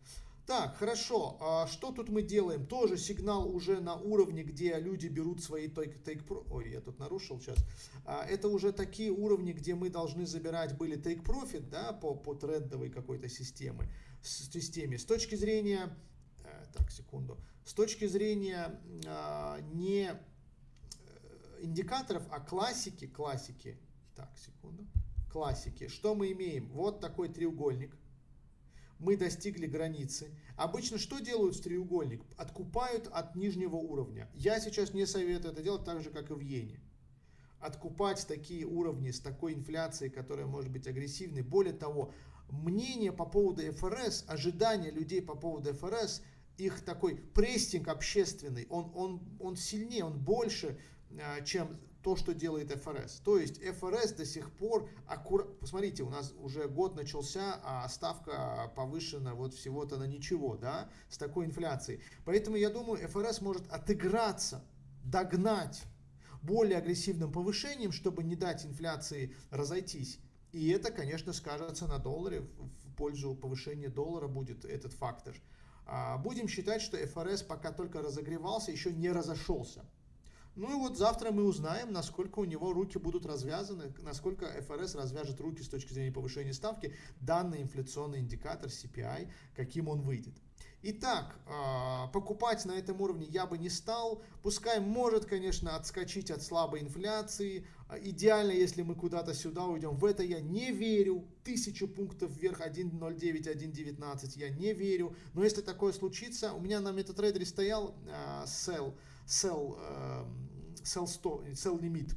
Так, хорошо. А что тут мы делаем? Тоже сигнал уже на уровне, где люди берут свои take, take pro... Ой, я тут нарушил сейчас. А, это уже такие уровни, где мы должны забирать были take profit, да, по, по трендовой какой-то системе, системе. С точки зрения... Э, так, секунду. С точки зрения а, не э, индикаторов, а классики, классики, так, секунду, классики, что мы имеем? Вот такой треугольник, мы достигли границы. Обычно что делают с треугольник? Откупают от нижнего уровня. Я сейчас не советую это делать так же, как и в иене. Откупать такие уровни с такой инфляцией, которая может быть агрессивной. Более того, мнение по поводу ФРС, ожидания людей по поводу ФРС, их такой прессинг общественный, он, он, он сильнее, он больше, а, чем то, что делает ФРС. То есть ФРС до сих пор аккуратно... Посмотрите, у нас уже год начался, а ставка повышена вот всего-то на ничего, да, с такой инфляцией. Поэтому я думаю, ФРС может отыграться, догнать более агрессивным повышением, чтобы не дать инфляции разойтись. И это, конечно, скажется на долларе, в пользу повышения доллара будет этот фактор. А, будем считать, что ФРС пока только разогревался, еще не разошелся. Ну и вот завтра мы узнаем, насколько у него руки будут развязаны, насколько ФРС развяжет руки с точки зрения повышения ставки, данный инфляционный индикатор CPI, каким он выйдет. Итак, а, покупать на этом уровне я бы не стал. Пускай может, конечно, отскочить от слабой инфляции. А, идеально, если мы куда-то сюда уйдем. В это я не верю. Тысячу пунктов вверх 1.09, 1.19 я не верю. Но если такое случится, у меня на MetaTrader стоял sell sell, эм, sell, 100, sell лимит,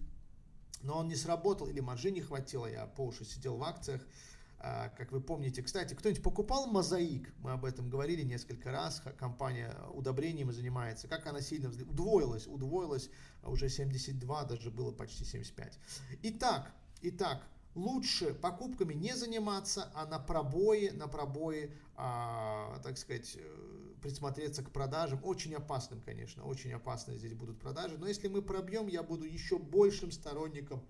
но он не сработал или маржи не хватило, я по уши сидел в акциях, э, как вы помните. Кстати, кто-нибудь покупал мозаик? Мы об этом говорили несколько раз. Компания удобрениями занимается. Как она сильно удвоилась? Удвоилась уже 72, даже было почти 75. Итак, итак, лучше покупками не заниматься, а на пробои, на пробои, а, так сказать, э, присмотреться к продажам. Очень опасным, конечно, очень опасны здесь будут продажи. Но если мы пробьем, я буду еще большим сторонником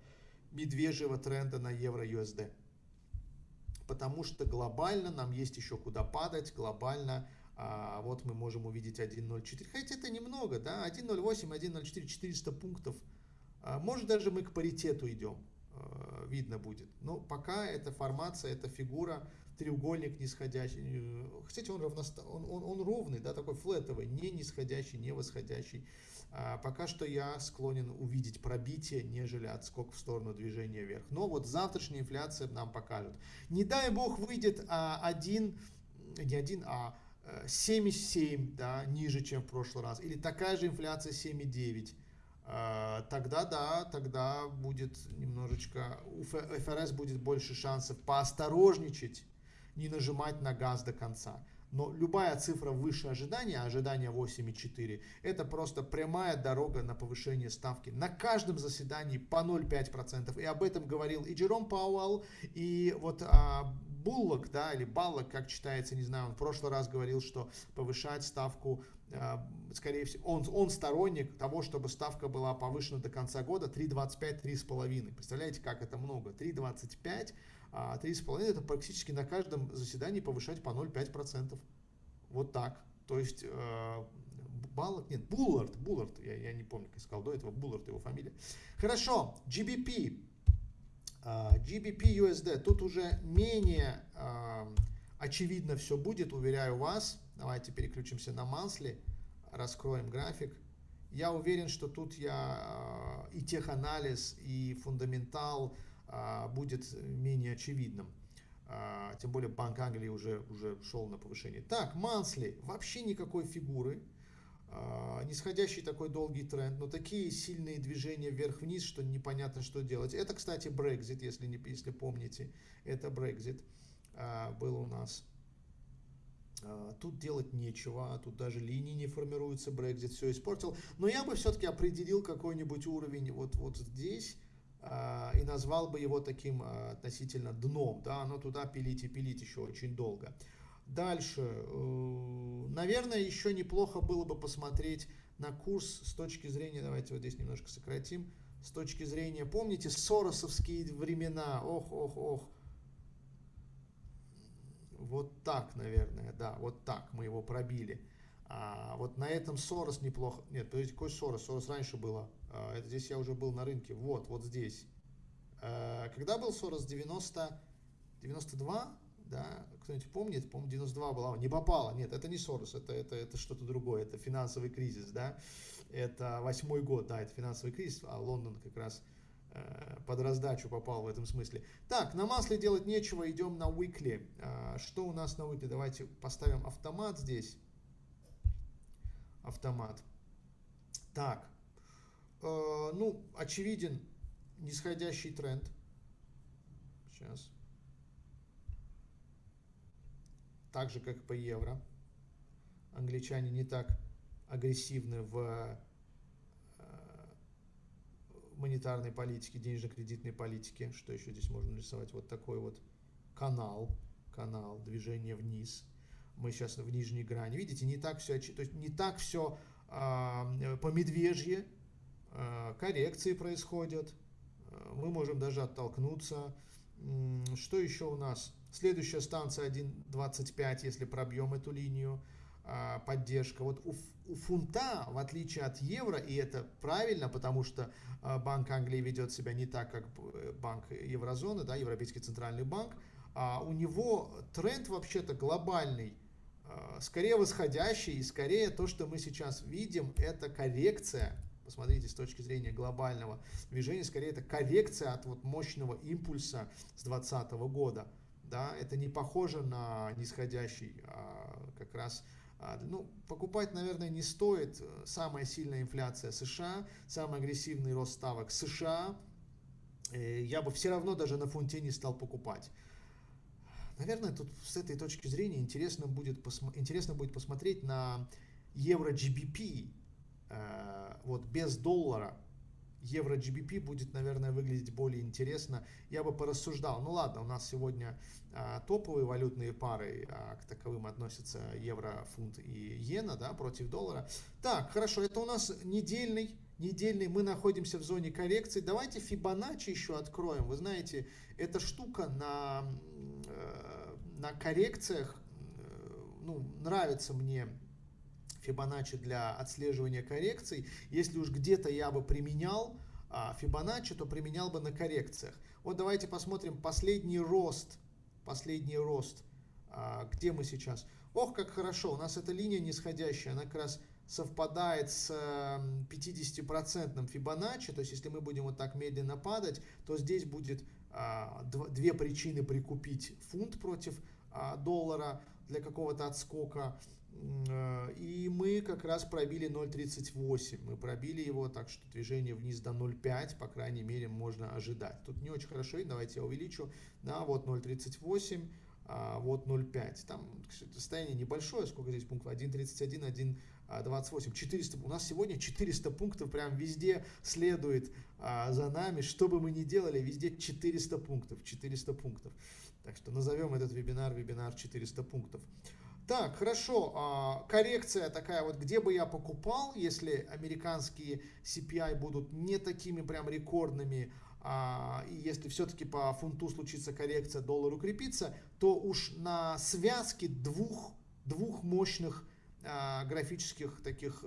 медвежьего тренда на евро-USD. Потому что глобально нам есть еще куда падать, глобально а, вот мы можем увидеть 1.04. Хотя это немного, да, 1.08, 1.04, 400 пунктов. А, может даже мы к паритету идем. Э, видно будет. Но пока эта формация, эта фигура, треугольник нисходящий. Э, кстати, он, равносто... он, он, он ровный, да, такой флетовый, не нисходящий, не восходящий. А пока что я склонен увидеть пробитие, нежели отскок в сторону движения вверх. Но вот завтрашняя инфляция нам покажет. Не дай бог выйдет а, один, не один, а 7,7, э, да, ниже, чем в прошлый раз. Или такая же инфляция 7,9 а, тогда да, тогда будет немножечко, у ФРС будет больше шансов поосторожничать, не нажимать на газ до конца. Но любая цифра выше ожидания, ожидания 8,4, это просто прямая дорога на повышение ставки. На каждом заседании по 0,5%. И об этом говорил и Джером Пауэлл, и вот а, Буллок, да, или Баллок, как читается, не знаю, он в прошлый раз говорил, что повышать ставку Э, скорее всего, он, он сторонник того, чтобы ставка была повышена до конца года 3,25, 3,5. Представляете, как это много? 3,25, 3,5 это практически на каждом заседании повышать по 0,5%. Вот так. То есть э, Баллок, нет, Буллард, Буллард, я, я не помню, как сказал до этого, Буллард его фамилия. Хорошо, GBP, GBP USD, тут уже менее очевидно все будет, уверяю вас. Давайте переключимся на Мансли, раскроем график. Я уверен, что тут я и теханализ, и фундаментал а, будет менее очевидным. А, тем более Банк Англии уже, уже шел на повышение. Так, Мансли, вообще никакой фигуры. А, нисходящий такой долгий тренд, но такие сильные движения вверх-вниз, что непонятно, что делать. Это, кстати, Brexit, если, не, если помните. Это Brexit был у нас. А, тут делать нечего, а тут даже линии не формируются, Brexit все испортил. Но я бы все-таки определил какой-нибудь уровень вот, вот здесь а, и назвал бы его таким относительно дном. Да, но туда пилить и пилить еще очень долго. Дальше, э, наверное, еще неплохо было бы посмотреть на курс с точки зрения, давайте вот здесь немножко сократим, с точки зрения, помните, соросовские времена, ох, ох, ох, вот так, наверное, да, вот так мы его пробили. А, вот на этом Сорос неплохо. Нет, подождите, какой Сорос? Сорос раньше было. А, это здесь я уже был на рынке. Вот, вот здесь. А, когда был Сорос? 90, 92? да, кто-нибудь помнит, по-моему, 92 была, не попала, нет, это не Сорос, это, это, это что-то другое, это финансовый кризис, да, это восьмой год, да, это финансовый кризис, а Лондон как раз э, под раздачу попал в этом смысле. Так, на масле делать нечего, идем на weekly. Э, что у нас на weekly? Давайте поставим автомат здесь. Автомат. Так, э, ну, очевиден нисходящий тренд. Сейчас. Так же, как по евро. Англичане не так агрессивны в э, монетарной политике, денежно-кредитной политике. Что еще здесь можно нарисовать? Вот такой вот канал, канал, движение вниз. Мы сейчас в нижней грани. Видите, не так все, то есть не так все э, по медвежье, э, коррекции происходят. Э, мы можем даже оттолкнуться. Что еще у нас? Следующая станция 1.25, если пробьем эту линию. А, поддержка. Вот у, у фунта, в отличие от евро, и это правильно, потому что а, Банк Англии ведет себя не так, как э, Банк Еврозоны, да, Европейский Центральный Банк, а у него тренд вообще-то глобальный, а, скорее восходящий, и скорее то, что мы сейчас видим, это коррекция, посмотрите, с точки зрения глобального движения, скорее это коррекция от вот мощного импульса с 2020 года. Да, это не похоже на нисходящий, а как раз а, ну, покупать, наверное, не стоит. Самая сильная инфляция США, самый агрессивный рост ставок США. Э, я бы все равно даже на фунте не стал покупать. Наверное, тут с этой точки зрения интересно будет, интересно будет посмотреть на евро GBP, э, вот без доллара, евро GBP будет, наверное, выглядеть более интересно. Я бы порассуждал. Ну ладно, у нас сегодня а, топовые валютные пары, а, к таковым относятся евро, фунт и иена, да, против доллара. Так, хорошо, это у нас недельный, недельный, мы находимся в зоне коррекции. Давайте Fibonacci еще откроем. Вы знаете, эта штука на, э, на коррекциях, э, ну, нравится мне Fibonacci для отслеживания коррекций. Если уж где-то я бы применял а, Fibonacci, то применял бы на коррекциях. Вот давайте посмотрим последний рост. Последний рост. А, где мы сейчас? Ох, как хорошо. У нас эта линия нисходящая, она как раз совпадает с 50% Fibonacci, то есть если мы будем вот так медленно падать, то здесь будет а, две причины прикупить фунт против а, доллара для какого-то отскока. Э, и мы как раз пробили 0.38. Мы пробили его, так что движение вниз до 0.5, по крайней мере, можно ожидать. Тут не очень хорошо, давайте я увеличу. Да, вот 0.38, а вот 0.5. Там состояние небольшое, сколько здесь пунктов? 1.31, 1.28. 400. У нас сегодня 400 пунктов прям везде следует а, за нами. Что бы мы ни делали, везде 400 пунктов. 400 пунктов. Так что назовем этот вебинар вебинар 400 пунктов. Так, хорошо, а, коррекция такая вот, где бы я покупал, если американские CPI будут не такими прям рекордными, а, и если все-таки по фунту случится коррекция, доллар укрепится, то уж на связке двух, двух мощных а, графических таких,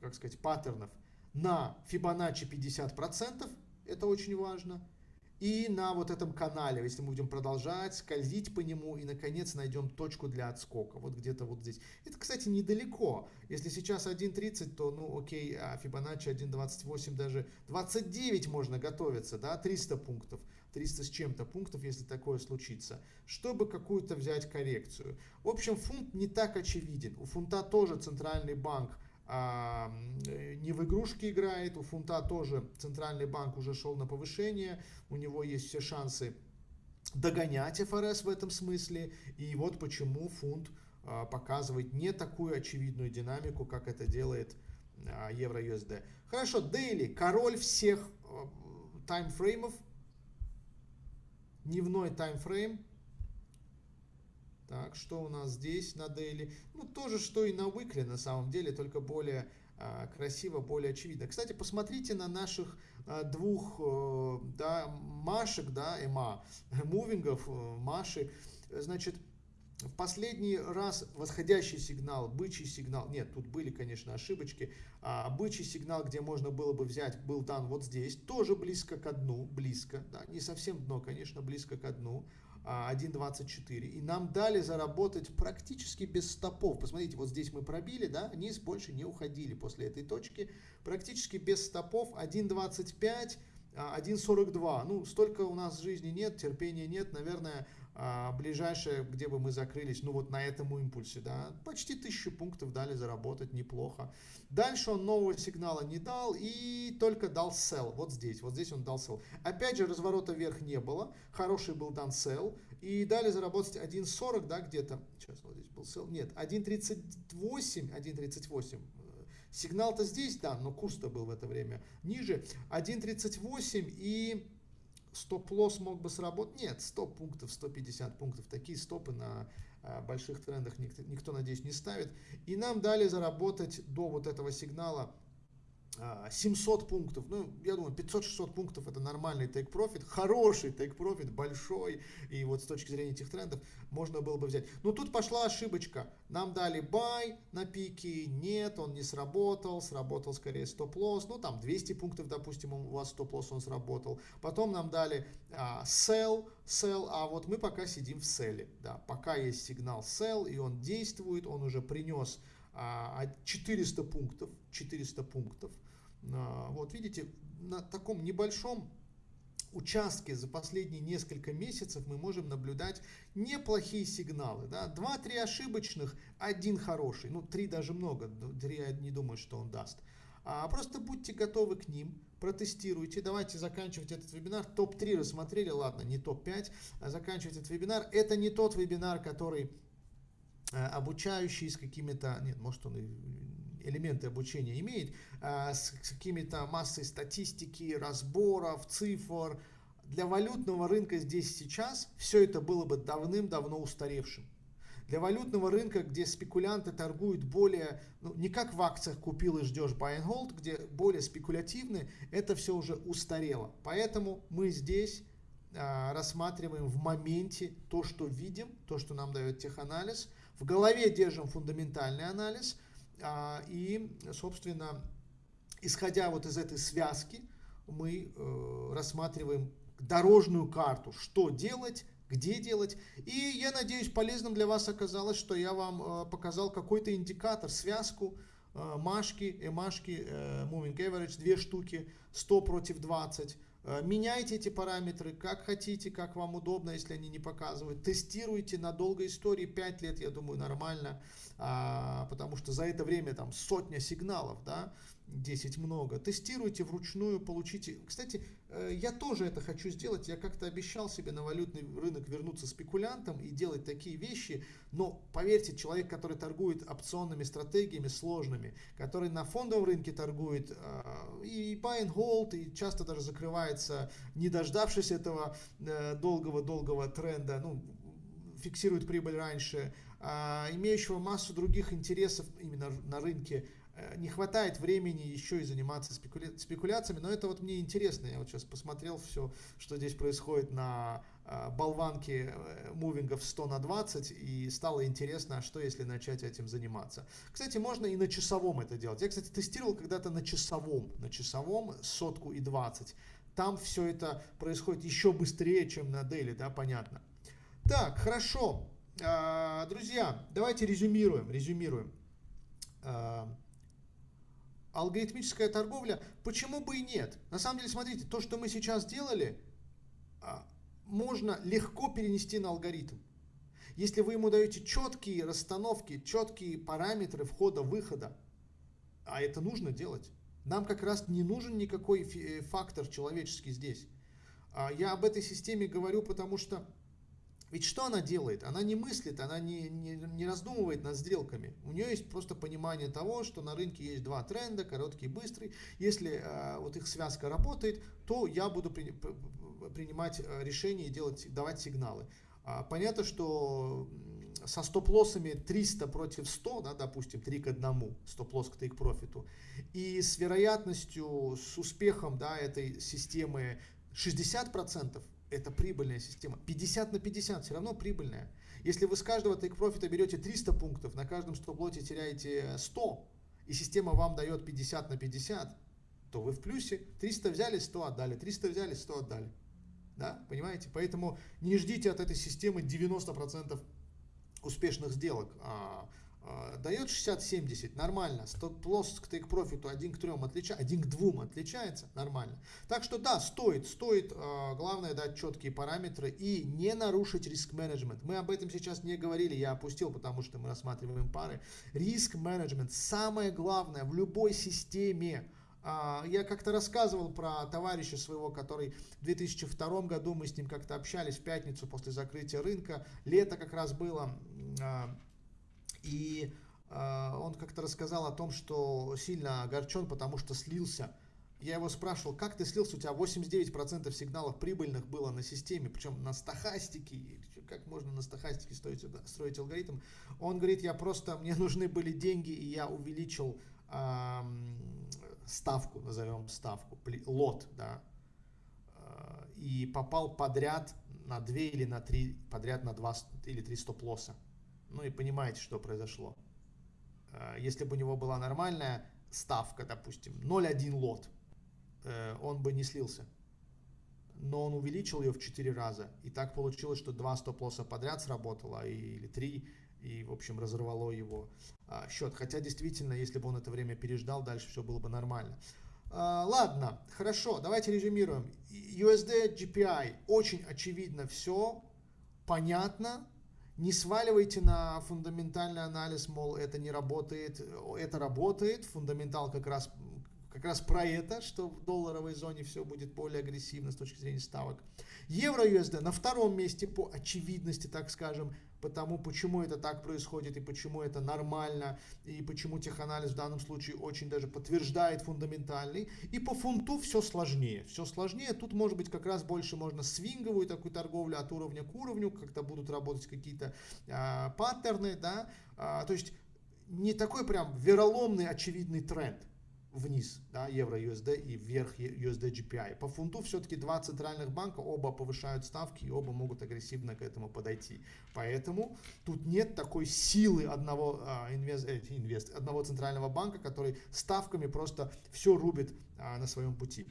как сказать, паттернов на Fibonacci 50%, это очень важно, и на вот этом канале, если мы будем продолжать скользить по нему и наконец найдем точку для отскока, вот где-то вот здесь. Это, кстати, недалеко. Если сейчас 1.30, то, ну, окей, а Fibonacci 1.28, даже 29 можно готовиться, да, 300 пунктов, 300 с чем-то пунктов, если такое случится, чтобы какую-то взять коррекцию. В общем, фунт не так очевиден. У фунта тоже центральный банк а, не в игрушки играет, у фунта тоже центральный банк уже шел на повышение, у него есть все шансы догонять ФРС в этом смысле, и вот почему фунт а, показывает не такую очевидную динамику, как это делает а, евро-USD. Хорошо, дейли, король всех таймфреймов, дневной таймфрейм, так, что у нас здесь на дейли? Ну, тоже, что и на weekly на самом деле, только более а, красиво, более очевидно. Кстати, посмотрите на наших а, двух а, да, машек, да, эма, *laughs* мувингов, э, маши. Значит, в последний раз восходящий сигнал, бычий сигнал, нет, тут были, конечно, ошибочки, а бычий сигнал, где можно было бы взять, был дан вот здесь, тоже близко к дну, близко, да, не совсем дно, конечно, близко к дну, 1.24. И нам дали заработать практически без стопов. Посмотрите, вот здесь мы пробили, да, низ больше не уходили после этой точки. Практически без стопов 1.25, 1.42. Ну, столько у нас жизни нет, терпения нет. Наверное, а, ближайшее, где бы мы закрылись, ну вот на этом импульсе, да, почти тысячу пунктов дали заработать, неплохо. Дальше он нового сигнала не дал и только дал sell, вот здесь, вот здесь он дал sell. Опять же, разворота вверх не было, хороший был дан sell, и дали заработать 1.40, да, где-то, сейчас вот здесь был sell, нет, 1.38, 1.38, Сигнал-то здесь, да, но курс-то был в это время ниже. 1.38 и стоп-лосс мог бы сработать. Нет, 100 пунктов, 150 пунктов. Такие стопы на а, больших трендах никто, никто, надеюсь, не ставит. И нам дали заработать до вот этого сигнала 700 а, пунктов, ну, я думаю, 500-600 пунктов это нормальный take profit, хороший take profit, большой, и вот с точки зрения этих трендов можно было бы взять. Но тут пошла ошибочка, нам дали buy на пике, нет, он не сработал, сработал скорее стоп-лосс, ну, там 200 пунктов, допустим, у вас стоп-лосс он сработал, потом нам дали а, sell, sell, а вот мы пока сидим в селе, да, пока есть сигнал sell, и он действует, он уже принес 400 а, пунктов, 400 пунктов. А, вот видите, на таком небольшом участке за последние несколько месяцев мы можем наблюдать неплохие сигналы. Да? Два-три ошибочных, один хороший. Ну, три даже много, три я не думаю, что он даст. А просто будьте готовы к ним, протестируйте. Давайте заканчивать этот вебинар. Топ-3 рассмотрели, ладно, не топ-5. А заканчивать этот вебинар. Это не тот вебинар, который Э, обучающий с какими-то, нет, может он и элементы обучения имеет, э, с какими-то массой статистики, разборов, цифр. Для валютного рынка здесь сейчас все это было бы давным-давно устаревшим. Для валютного рынка, где спекулянты торгуют более, ну, не как в акциях купил и ждешь buy and hold, где более спекулятивны, это все уже устарело. Поэтому мы здесь э, рассматриваем в моменте то, что видим, то, что нам дает теханализ, в голове держим фундаментальный анализ а, и, собственно, исходя вот из этой связки, мы э, рассматриваем дорожную карту, что делать, где делать. И я надеюсь, полезным для вас оказалось, что я вам э, показал какой-то индикатор, связку, э, машки, эмашки, moving average, две штуки, 100 против 20. Э, меняйте эти параметры как хотите, как вам удобно, если они не показывают. Тестируйте на долгой истории, 5 лет, я думаю, нормально, а, потому что за это время там сотня сигналов, да, 10 много. Тестируйте вручную, получите. Кстати, э, я тоже это хочу сделать. Я как-то обещал себе на валютный рынок вернуться спекулянтом и делать такие вещи. Но поверьте, человек, который торгует опционными стратегиями сложными, который на фондовом рынке торгует э, и buy and hold, и часто даже закрывается, не дождавшись этого э, долгого-долгого тренда, ну, фиксирует прибыль раньше, а, имеющего массу других интересов именно на рынке, не хватает времени еще и заниматься спекуля... спекуляциями, но это вот мне интересно, я вот сейчас посмотрел все, что здесь происходит на э, болванке э, мувингов 100 на 20 и стало интересно, а что если начать этим заниматься. Кстати, можно и на часовом это делать. Я, кстати, тестировал когда-то на часовом, на часовом сотку и 20. Там все это происходит еще быстрее, чем на дейли, да, понятно. Так, хорошо. А, друзья, давайте резюмируем, резюмируем. А, алгоритмическая торговля, почему бы и нет? На самом деле, смотрите, то, что мы сейчас делали, а, можно легко перенести на алгоритм. Если вы ему даете четкие расстановки, четкие параметры входа-выхода, а это нужно делать, нам как раз не нужен никакой э, фактор человеческий здесь. А, я об этой системе говорю, потому что ведь что она делает? Она не мыслит, она не, не, не раздумывает над сделками. У нее есть просто понимание того, что на рынке есть два тренда, короткий и быстрый. Если э, вот их связка работает, то я буду при, принимать э, решения и делать, давать сигналы. А, понятно, что со стоп-лоссами 300 против 100, да, допустим, 3 к 1, стоп-лосс к take профиту, и с вероятностью, с успехом да, этой системы 60%, это прибыльная система. 50 на 50 все равно прибыльная. Если вы с каждого take профита берете 300 пунктов, на каждом стоп-лоте теряете 100, и система вам дает 50 на 50, то вы в плюсе. 300 взяли, 100 отдали, 300 взяли, 100 отдали. Да, понимаете? Поэтому не ждите от этой системы 90% успешных сделок. А, дает 60-70, нормально. Стоп-лосс к тейк-профиту 1 к 3 отличается, 1 к 2 отличается, нормально. Так что да, стоит, стоит, а, главное дать четкие параметры и не нарушить риск-менеджмент. Мы об этом сейчас не говорили, я опустил, потому что мы рассматриваем пары. Риск-менеджмент самое главное в любой системе. А, я как-то рассказывал про товарища своего, который в 2002 году, мы с ним как-то общались в пятницу после закрытия рынка, лето как раз было, и э, он как-то рассказал о том, что сильно огорчен, потому что слился. Я его спрашивал, как ты слился, у тебя 89% сигналов прибыльных было на системе, причем на стахастике, как можно на стахастике строить, строить алгоритм. Он говорит, я просто, мне *laughs* нужны были деньги, и я увеличил э, ставку, назовем ставку, лот, да, э, и попал подряд на 2 или на 3, подряд на 2 или 3 стоп-лосса. Ну и понимаете, что произошло. Э, если бы у него была нормальная ставка, допустим, 0,1 лот, э, он бы не слился. Но он увеличил ее в 4 раза. И так получилось, что два стоп-лосса подряд сработало, или 3, и, в общем, разорвало его а, счет. Хотя, действительно, если бы он это время переждал, дальше все было бы нормально. А, ладно, хорошо, давайте резюмируем. USD GPI, очень очевидно все, понятно, не сваливайте на фундаментальный анализ, мол, это не работает. Это работает. Фундаментал как раз, как раз про это, что в долларовой зоне все будет более агрессивно с точки зрения ставок. Евро-USD на втором месте по очевидности, так скажем потому почему это так происходит и почему это нормально, и почему теханализ в данном случае очень даже подтверждает фундаментальный. И по фунту все сложнее. Все сложнее. Тут может быть как раз больше можно свинговую такую торговлю от уровня к уровню, когда будут работать какие-то а, паттерны, да, а, то есть не такой прям вероломный очевидный тренд вниз, да, евро USD и вверх USD GPI. По фунту все-таки два центральных банка, оба повышают ставки и оба могут агрессивно к этому подойти. Поэтому тут нет такой силы одного, а, инвест, э, инвест, одного центрального банка, который ставками просто все рубит а, на своем пути.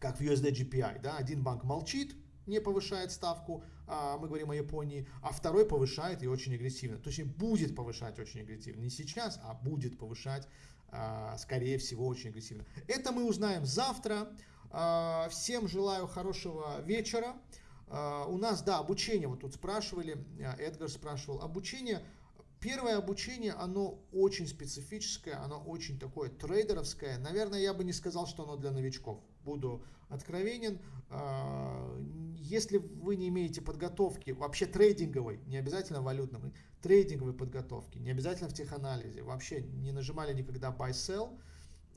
Как в USD GPI. Да? Один банк молчит, не повышает ставку, а, мы говорим о Японии, а второй повышает и очень агрессивно. То есть будет повышать очень агрессивно. Не сейчас, а будет повышать скорее всего, очень агрессивно. Это мы узнаем завтра. А, всем желаю хорошего вечера. А, у нас, да, обучение, вот тут спрашивали, Эдгар спрашивал, обучение, первое обучение, оно очень специфическое, оно очень такое трейдеровское. Наверное, я бы не сказал, что оно для новичков. Буду откровенен. Если вы не имеете подготовки, вообще трейдинговой, не обязательно валютной, трейдинговой подготовки, не обязательно в теханализе, вообще не нажимали никогда buy-sell,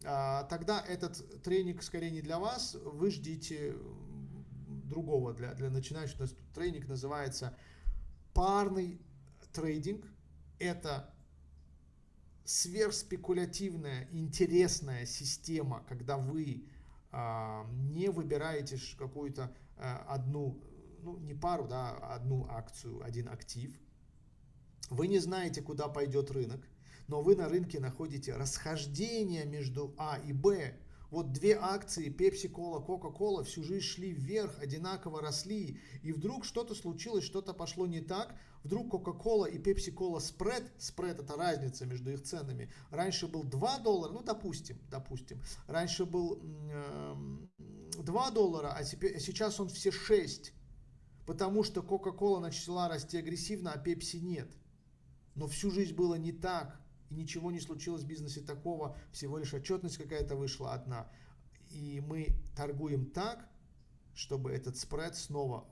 а, тогда этот тренинг скорее не для вас, вы ждите другого для, для начинающих. Тренинг называется парный трейдинг. Это сверхспекулятивная, интересная система, когда вы а, не выбираете какую-то а, одну, ну не пару, да, одну акцию, один актив, вы не знаете, куда пойдет рынок, но вы на рынке находите расхождение между А и Б. Вот две акции Pepsi-Cola, Coca-Cola всю жизнь шли вверх, одинаково росли, и вдруг что-то случилось, что-то пошло не так, вдруг Coca-Cola и Pepsi-Cola спред, спред это разница между их ценами, раньше был 2 доллара, ну допустим, допустим, раньше был э, 2 доллара, а теперь, сейчас он все 6, потому что Coca-Cola начала расти агрессивно, а Pepsi нет. Но всю жизнь было не так, и ничего не случилось в бизнесе такого, всего лишь отчетность какая-то вышла одна. И мы торгуем так, чтобы этот спред снова,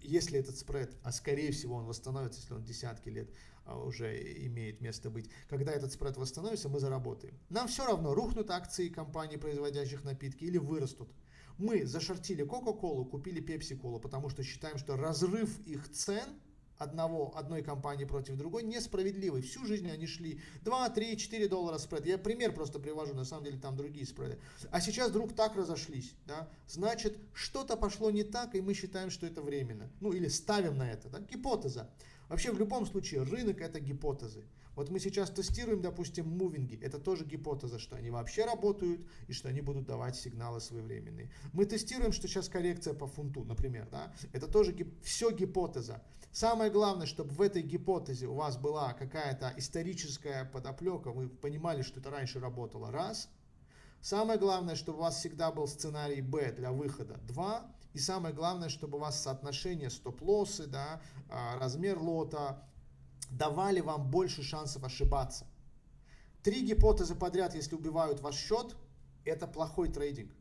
если этот спред, а скорее всего он восстановится, если он десятки лет а, уже имеет место быть, когда этот спред восстановится, мы заработаем. Нам все равно, рухнут акции компаний, производящих напитки, или вырастут. Мы зашортили Coca-Cola, купили Pepsi-Cola, потому что считаем, что разрыв их цен – одного, одной компании против другой несправедливый. Всю жизнь они шли 2, 3, 4 доллара спред. Я пример просто привожу, на самом деле там другие спреды. А сейчас вдруг так разошлись. Да? Значит, что-то пошло не так, и мы считаем, что это временно. Ну или ставим на это. Да? Гипотеза. Вообще в любом случае рынок это гипотезы. Вот мы сейчас тестируем, допустим, мувинги. Это тоже гипотеза, что они вообще работают и что они будут давать сигналы своевременные. Мы тестируем, что сейчас коррекция по фунту, например. Да? Это тоже гип все гипотеза. Самое главное, чтобы в этой гипотезе у вас была какая-то историческая подоплека, вы понимали, что это раньше работало, раз. Самое главное, чтобы у вас всегда был сценарий Б для выхода, два. И самое главное, чтобы у вас соотношение стоп-лоссы, да, а, размер лота давали вам больше шансов ошибаться. Три гипотезы подряд, если убивают ваш счет, это плохой трейдинг.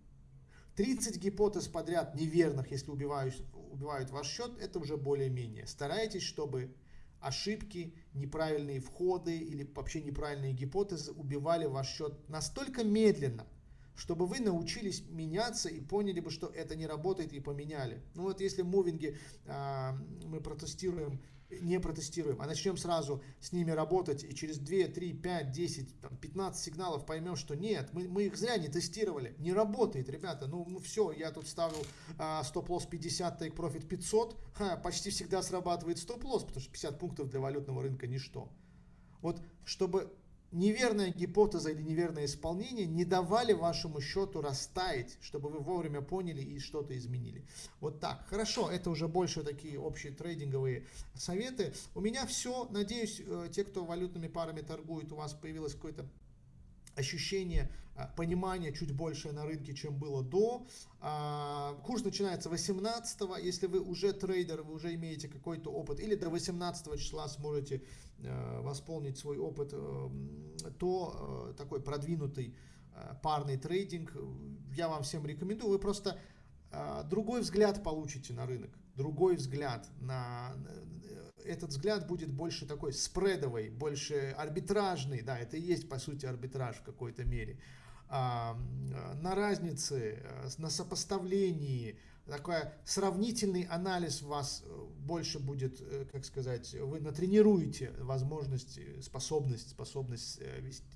30 гипотез подряд неверных, если убивают, убивают ваш счет, это уже более-менее. Старайтесь, чтобы ошибки, неправильные входы или вообще неправильные гипотезы убивали ваш счет настолько медленно, чтобы вы научились меняться и поняли бы, что это не работает и поменяли. Ну вот если мувинги э, мы протестируем, не протестируем, а начнем сразу с ними работать и через 2, 3, 5, 10, там, 15 сигналов поймем, что нет, мы, мы их зря не тестировали, не работает, ребята, ну, ну все, я тут ставил э, стоп-лосс 50, take profit 500, ха, почти всегда срабатывает стоп-лосс, потому что 50 пунктов для валютного рынка ничто. Вот чтобы неверная гипотеза или неверное исполнение не давали вашему счету растаять, чтобы вы вовремя поняли и что-то изменили. Вот так. Хорошо, это уже больше такие общие трейдинговые советы. У меня все. Надеюсь, э, те, кто валютными парами торгует, у вас появилось какое-то ощущение, а, понимание чуть больше на рынке, чем было до. А, курс начинается 18 если вы уже трейдер, вы уже имеете какой-то опыт, или до 18 числа сможете э, восполнить свой опыт, э, то э, такой продвинутый парный трейдинг я вам всем рекомендую. Вы просто другой взгляд получите на рынок, другой взгляд на этот взгляд будет больше такой спредовый, больше арбитражный, да, это и есть по сути арбитраж в какой-то мере, а, на разнице, э, на сопоставлении, такой сравнительный анализ вас э, больше будет, э, как сказать, вы натренируете возможность, способность, способность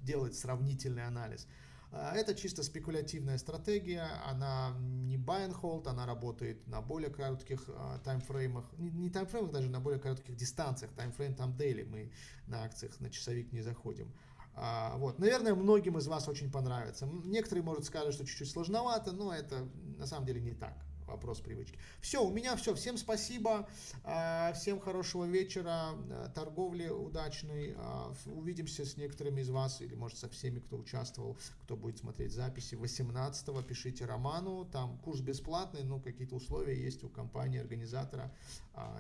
делать сравнительный анализ. А, это чисто спекулятивная стратегия, она не buy and hold, она работает на более коротких а, таймфреймах, не, таймфреймах, даже на более коротких дистанциях, таймфрейм там daily, мы на акциях на часовик не заходим. А, вот, наверное, многим из вас очень понравится. Некоторые, может, скажут, что чуть-чуть сложновато, но это на самом деле не так вопрос привычки. Все, у меня все. Всем спасибо. А, всем хорошего вечера. А, торговли удачной. А, увидимся с некоторыми из вас или может со всеми, кто участвовал, кто будет смотреть записи. 18 пишите Роману. Там курс бесплатный, но какие-то условия есть у компании, организатора.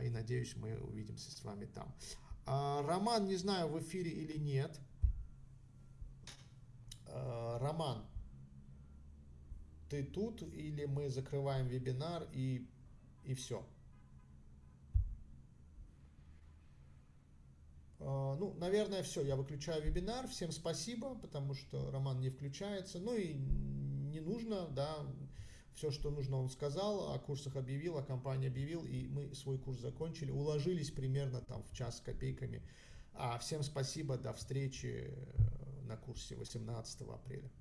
И надеюсь, мы увидимся с вами там. Роман, не знаю, в эфире или нет. Роман, ты тут, или мы закрываем вебинар и, и все. А, ну, наверное, все. Я выключаю вебинар. Всем спасибо, потому что Роман не включается. Ну и не нужно, да. Все, что нужно, он сказал, о курсах объявил, о компании объявил, и мы свой курс закончили. Уложились примерно там в час с копейками. А всем спасибо, до встречи на курсе 18 апреля.